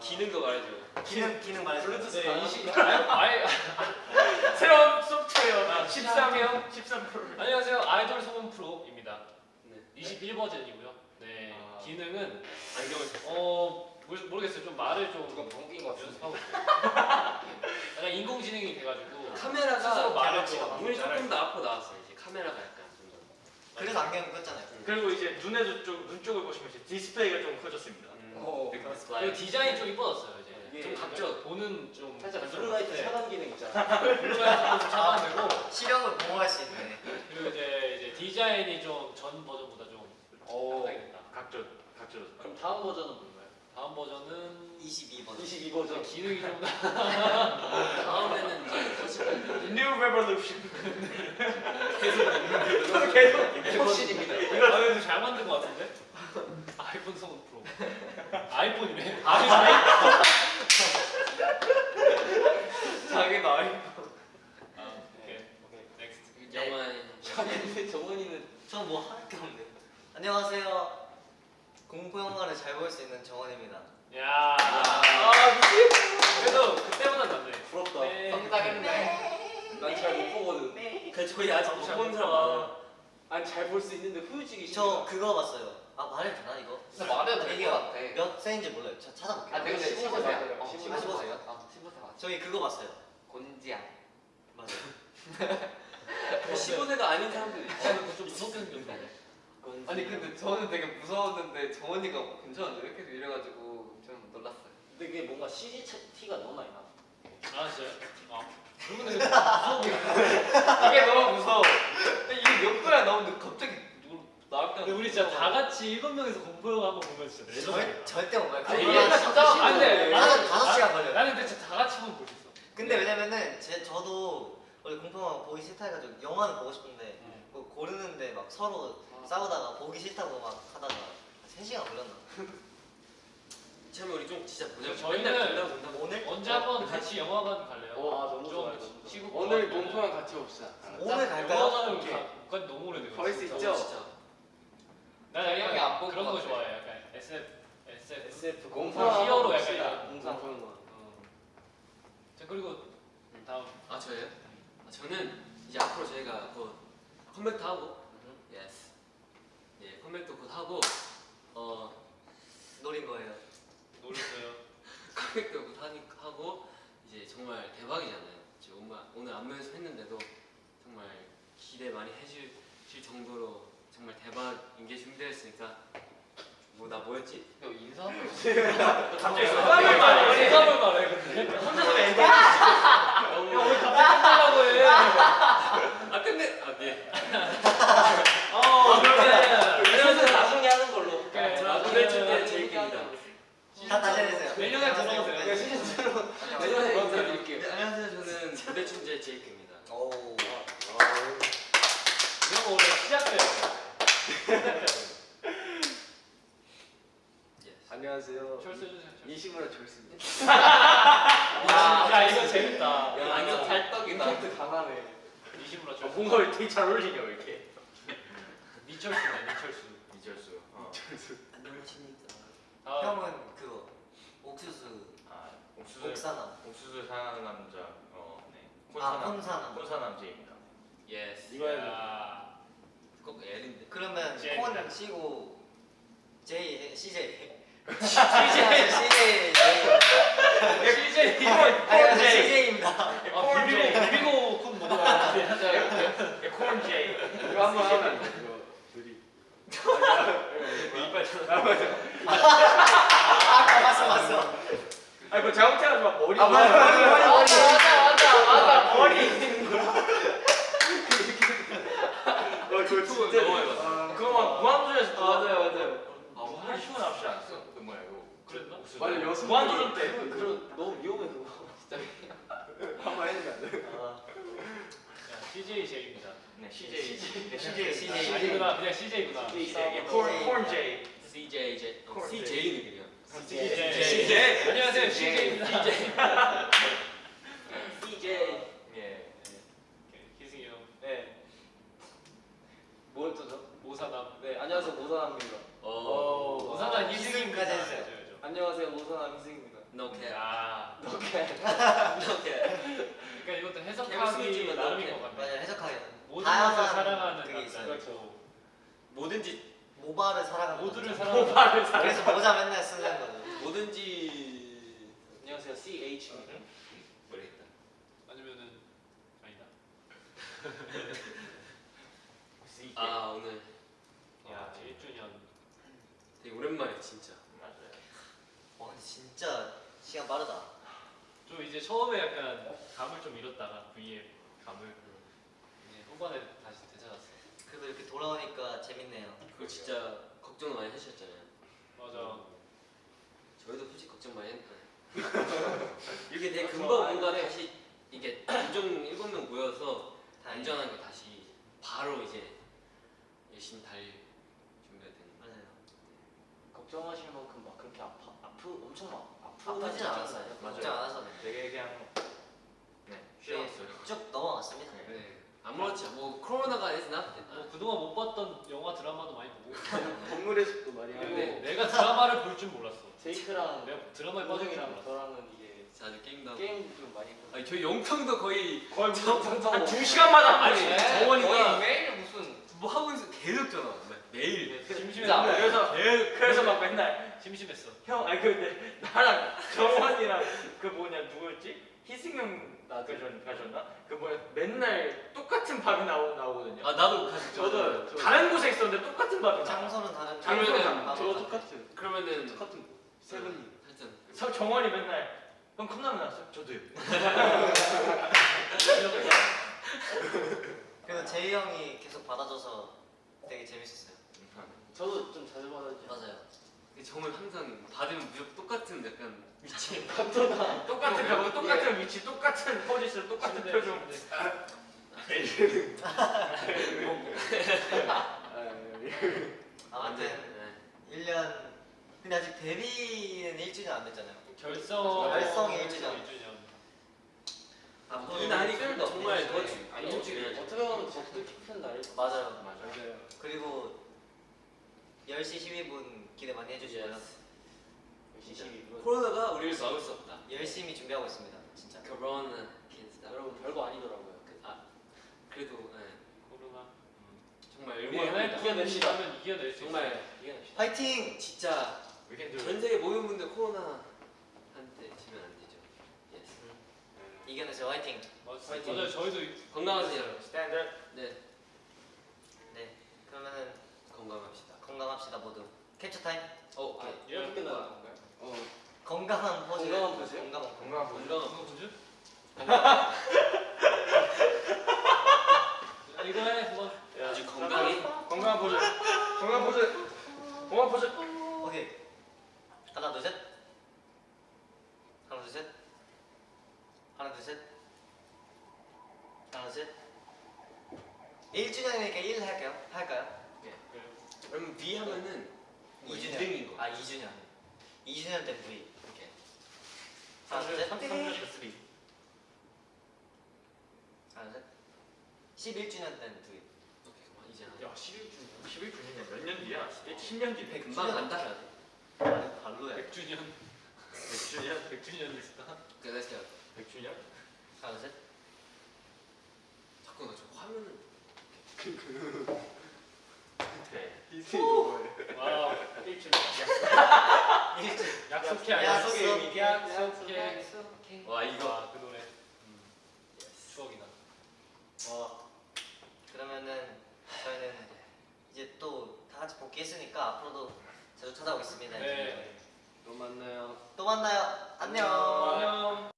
기능도 말해줘. 기능 기능 말해줘. 블루투스 네, 다 이시 아이 아이 새로운 소프트웨어 아, 13형 13 프로. 안녕하세요. 아이돌 성원 프로입니다. 네. 21 버전이고요. 네. 아. 기능은 안경을 썼어. 어 모르, 모르겠어요. 좀 말을 좀 누가 번긴 거 같은데. 연습하고 있어요. 약간 인공지능이 돼가지고 카메라가 스스로 말을 눈이 조금 더 앞으로 나왔어 이제 카메라가 약간 좀 더. 그래서 안경 꼈잖아요. 그리고 이제 눈에도 좀눈 쪽을 보시면 이제 디스플레이가 좀 커졌습니다. 어. big 그리고 디스플레이. 디자인이 좀 이뻐졌어요 이게 좀 각져 보는 좀 살짝 블루라이트 네. 차단 기능 있잖아. 블루라이트도 좀 차단되고 시력을 보호할 수 있네. 그리고 이제 이제 디자인이 좀 전 버전보다 좀 오. 상당했다. 각져 각져. 그럼 다음 버전은 뭔가요? 다음 버전은 22번. 22버전. 기능이 좀 다음에는 이제 거짓말. new revolution. 계속 계속 혁신입니다. 이거 아, 이거 잘 만든 것 같은데? 아이폰 성훈 프로. 아이폰이네. 아이폰. 자기 나이. 아, 오케이. next. 근데 정원이는 저 뭐 할 게 없네. 안녕하세요. 공포 영화를 잘 볼 수 있는 정원입니다. 야. 아 미치. 그래도 그때보다 낫네. 부럽다. 네. 성장했네. 난 잘 못 보거든. 그 저희 아직 못본 사람 많아. 난잘 볼 수 있는데 후유증이 저. 그거 봤어요. 아 말해도 되나 이거? 말해도 될것 같아. 몇 세인지 몰라요. 저 찾아볼게요. 아, 내가 근데 15세야. 15세야. 어, 15세. 15세야. 어, 15세 맞아. 저희 그거 봤어요. 곤지야. 맞아요. 15세가 아닌 사람들이. 저는 좀 무섭게 생겼네. 아니 근데 저는 되게 무서웠는데 정원이가 괜찮은데 계속 이래가지고 좀 놀랐어요. 근데 그게 뭔가 CG 티가 너무 많이 나. 아 진짜요? 아 그러면 무서워 이게 너무 무서워. 이게 몇 번이나 나오는데 갑자기 누구 근데 우리 진짜 다 같이 일곱 명이서 공포 영화 한번 보면 진짜 절, 절대 못 봐요. 아니, 그거 얘가 진짜 안 돼. 나는 다섯 시간 걸려요. 나는 근데 진짜 다 같이 한번 볼 수 있어 근데 왜냐면은 제 저도 원래 공포영화 보기 싫다 해가지고 영화는 보고 싶은데 그 고르는데 막 서로 싸우다가 보기 싫다고 막 하다가 3시간 걸렸나? 처음에 우리 좀 진짜 보자. 저희는. 오늘? 언제 한번 같이 영화관 갈래요? 어, 아, 너무 좋아요. 시국 오늘. 공포랑 같이 봅시다. 오늘 갈까요? 영화관을 오케이. 가- 너무 오래돼요 거의 수. 있죠? 진짜. 난 형이 안볼 그런 것거 같아. 좋아해 약간 SF SF SF 공포랑 히어로 약간 공상 보는 거. 어. 자 그리고 다음 아 저예요? 아, 저는 이제 앞으로 저희가 곧 컴백도 하고, yes. 예, 컴백도 곧 하고, 어 노린 거예요. 노렸어요 컴백도 곧 하니 하고 이제 정말 대박이잖아요. 이제 오늘 오늘 안무 연습했는데도 정말 기대 많이 해주실 정도로 정말 대박인 게 준비되었으니까 뭐 나 뭐였지? 너 인사 한번 갑자기 소감을 말해. 소감을 말해 근데 혼자서 왜 얘기하는 너무 야왜 갑자기 끝나려고 해 아 끝내 아 네. 어, 그러면 이것은 나중에 하는 걸로. 그래. 자, 오늘 준비한 제이크입니다. 다 다시 해주세요. 내년에 안녕하세요. 들어오세요. 네, 시즌 내년에. 네, 안녕하세요. 저는 무대 춘재 제이크입니다. 오. 이런 거 원래 시작돼요 시작돼요 예스. 안녕하세요. 철수 해주세요 철수. 이시무라 졸습니다. 야, 야 이거 재밌다 야, 완전 달떡이다. 임팩트 강하네. 이시무라 어, 철수 뭔가 되게 잘 어울리냐 왜 이렇게. 니철수네 니철수 이철수. 어. 안녕하십니까. 다음 형은 그거 옥수수 아, 옥수수. 옥사남. 옥수수 사랑하는 남자. 어, 네. 아 콘사남. 콘사남. 콘사남 제입니다. 예스. 이거 해야 돼. 야꼭 L인데. 그러면. 콘 치고 J CJ CJ CJ CJ 네. 아니 CJ입니다. 아 비비고 비비고 콘 먹어봤는데 콘 제이. 이거 한번 하면 이거 둘이. 이빨 쳐. 아까 봤어 봤어. 아니 뭐 잘못해가지고 막 머리. 아 맞아 맞아 맞아 맞아. 맞아 머리 있는 거. 어 그거 진짜. 너무 해봤어. 아, 그거 막 무한도전에서 맞아요 맞아요. 아, 뭐 하루 쉬고 나오지 않았어? 그. 그랬나? 맞아 여섯. 무한도전 때. 그런 너무 위험해 그거. 진짜. 한번 안 돼. 아, CJ 제입니다 네, CJ. 네, CJ CJ. 아니구나 그냥 CJ구나 CJ. 콘, 콘 제이. CJ J. 어, 콜. CJ는 그냥. CJ CJ. 안녕하세요 CJ입니다 CJ. 예. 희승이 형 네. 뭘 또죠? 모사남 네 안녕하세요 모사남입니다. 오. 모사남 희승입니다 해주세요. 안녕하세요. No cap. 야 오케이. No cap. 그러니까 이것도 해석하기 나름인. 것 같네 맞아 해석하기는 모든 것을 다양한 사랑하는 그게 있어요. 그렇죠 뭐든지 모바를 사랑하는 모두를. 사랑하는 그래서 모자 맨날 쓰는 거죠. 뭐든지 안녕하세요 CH입니다. 모르겠다. 아니면은 아니다 아 오늘 야 1주년 되게 오랜만에 진짜. 진짜 시간 빠르다. 좀 이제 처음에 약간 감을 좀 잃었다가 V의 감을 이제 후반에 다시 되찾았어 그래도 이렇게 돌아오니까 재밌네요. 그거 진짜 걱정 많이 하셨잖아요. 맞아 저희도 솔직히 걱정 많이 했는데 이렇게 되게 금방 뭔가 다시 이게 인종 일곱 명 모여서 다행이다. 안전하게 다시 바로 이제 열심히 달릴 준비가 되는 맞아요. 걱정하실 만큼 막 그렇게 아파 아프 엄청 막 아프진 않았어요. 하셔도 돼요. 되게 그냥 네, 쉬었어요. 쭉 넘어갔습니다. 네. 아무렇지 않- 뭐 코로나가 해서 뭐 그동안 못 봤던 영화 드라마도 많이 보고 동물의 숲도 많이 그리고 하고. 네. 내가 드라마를 볼 줄 몰랐어 제이크랑 내가 드라마에 빠질 줄 몰랐어 저랑은 이게 자주 게임도 하고 게임 좀 많이. 아니 저희 영평도 거의 거의 한두 시간마다 네. 정원이가 매일 무슨 뭐 하고 있어 계속 전화 와. 매일 심심했어 그래서 계속 그래서 막 맨날 심심했어 형 아니 근데 나랑 정원이랑 그 뭐냐 누구였지? 희승형 나가셨 가셨나? 그 뭐야 맨날 똑같은 밥이 나오 나오거든요. 아 나도 가서 저도 저도 다른 곳에 있었는데 똑같은 밥이 나와. 장소는 다른. 장소는 저 똑같은 그러면은 똑같은 세븐님. 하여튼 서 정원이 맨날 형 컵라면 나왔어요? 저도요. 그래서 제이 형이 계속 받아줘서 되게 재밌었어요. 저도 좀 자주 받아주죠. 맞아요. 정말 항상 받으면 무조건 똑같은 약간 위치. 똑같은 거 똑같은 위치, 똑같은 포지션, 똑같은 표정. 아무튼 네. 1년 근데 아직 데뷔는 1주년 안 됐잖아요. 결성 결성이 일주년. 아, 또이 날이 정말. 더 네. 주- 아니 더 어떻게 보면 더 뜻깊은 날일 것 맞아요. 맞아요. 그리고 10시 12분 기대 많이 해주시고요. 12분. 코로나가 우리를 막을 수 없다. 열심히 준비하고 있습니다. 진짜. 코로나 캔스다. 여러분 별거 아니더라고요. 그, 아 그래도 네, 코로나. 정말 이번에 응원합니다. 이겨냅시다. 이겨낼 수 정말 이겨냅시다. 화이팅! 진짜. 전 세계 모든 분들 코로나 한테 지면 안 되죠. yes. 이겨내세요. 화이팅! 파이팅. 맞아요. 저희도 건강하세요. 스탠드. 네 네. 그러면은 건강합시다. 건강합시다 모두. 캡처 타임. 어, 아, 아, 이렇게 끝나는 건가요? 어. 건강한 포즈. 건강한 포즈요? 건강한 포즈. 건강한 분. 건강. 이거 해 한번. 아주 건강히 건강한 포즈. 건강한 포즈. 건강한 포즈. 오케이. 하나 둘 셋. 하나 둘 셋. 하나 둘 셋. 하나 둘 셋. 1주년이니까 1 할까요? 할까요? 그러면 B 하면은 뭐 2주년. 2등인 거. 아 2주년. 2주년 된 V. 이렇게. 하나 둘 셋. 3주 3. 하나 둘 셋. 11주년 된 V. 오케이, 그만 이제 안야 11주. 11주년 몇 년 뒤야? 10년 뒤. 100, 금방 간다. 아니, 발로야. 100주년. 100주년. 100주년 있다. 오케이, let's go. 100주년? 하나 둘 셋. 자꾸 나저 화면을 네. 와. 1주년. 약속해. 약속. 약속해. 와 이거 와, 그 노래. 음. 추억이다. 와. 그러면은 저희는 이제 또 다 같이 복귀했으니까 앞으로도 자주 찾아오겠습니다. 네. 또 만나요. 또 만나요. 안녕. 안녕.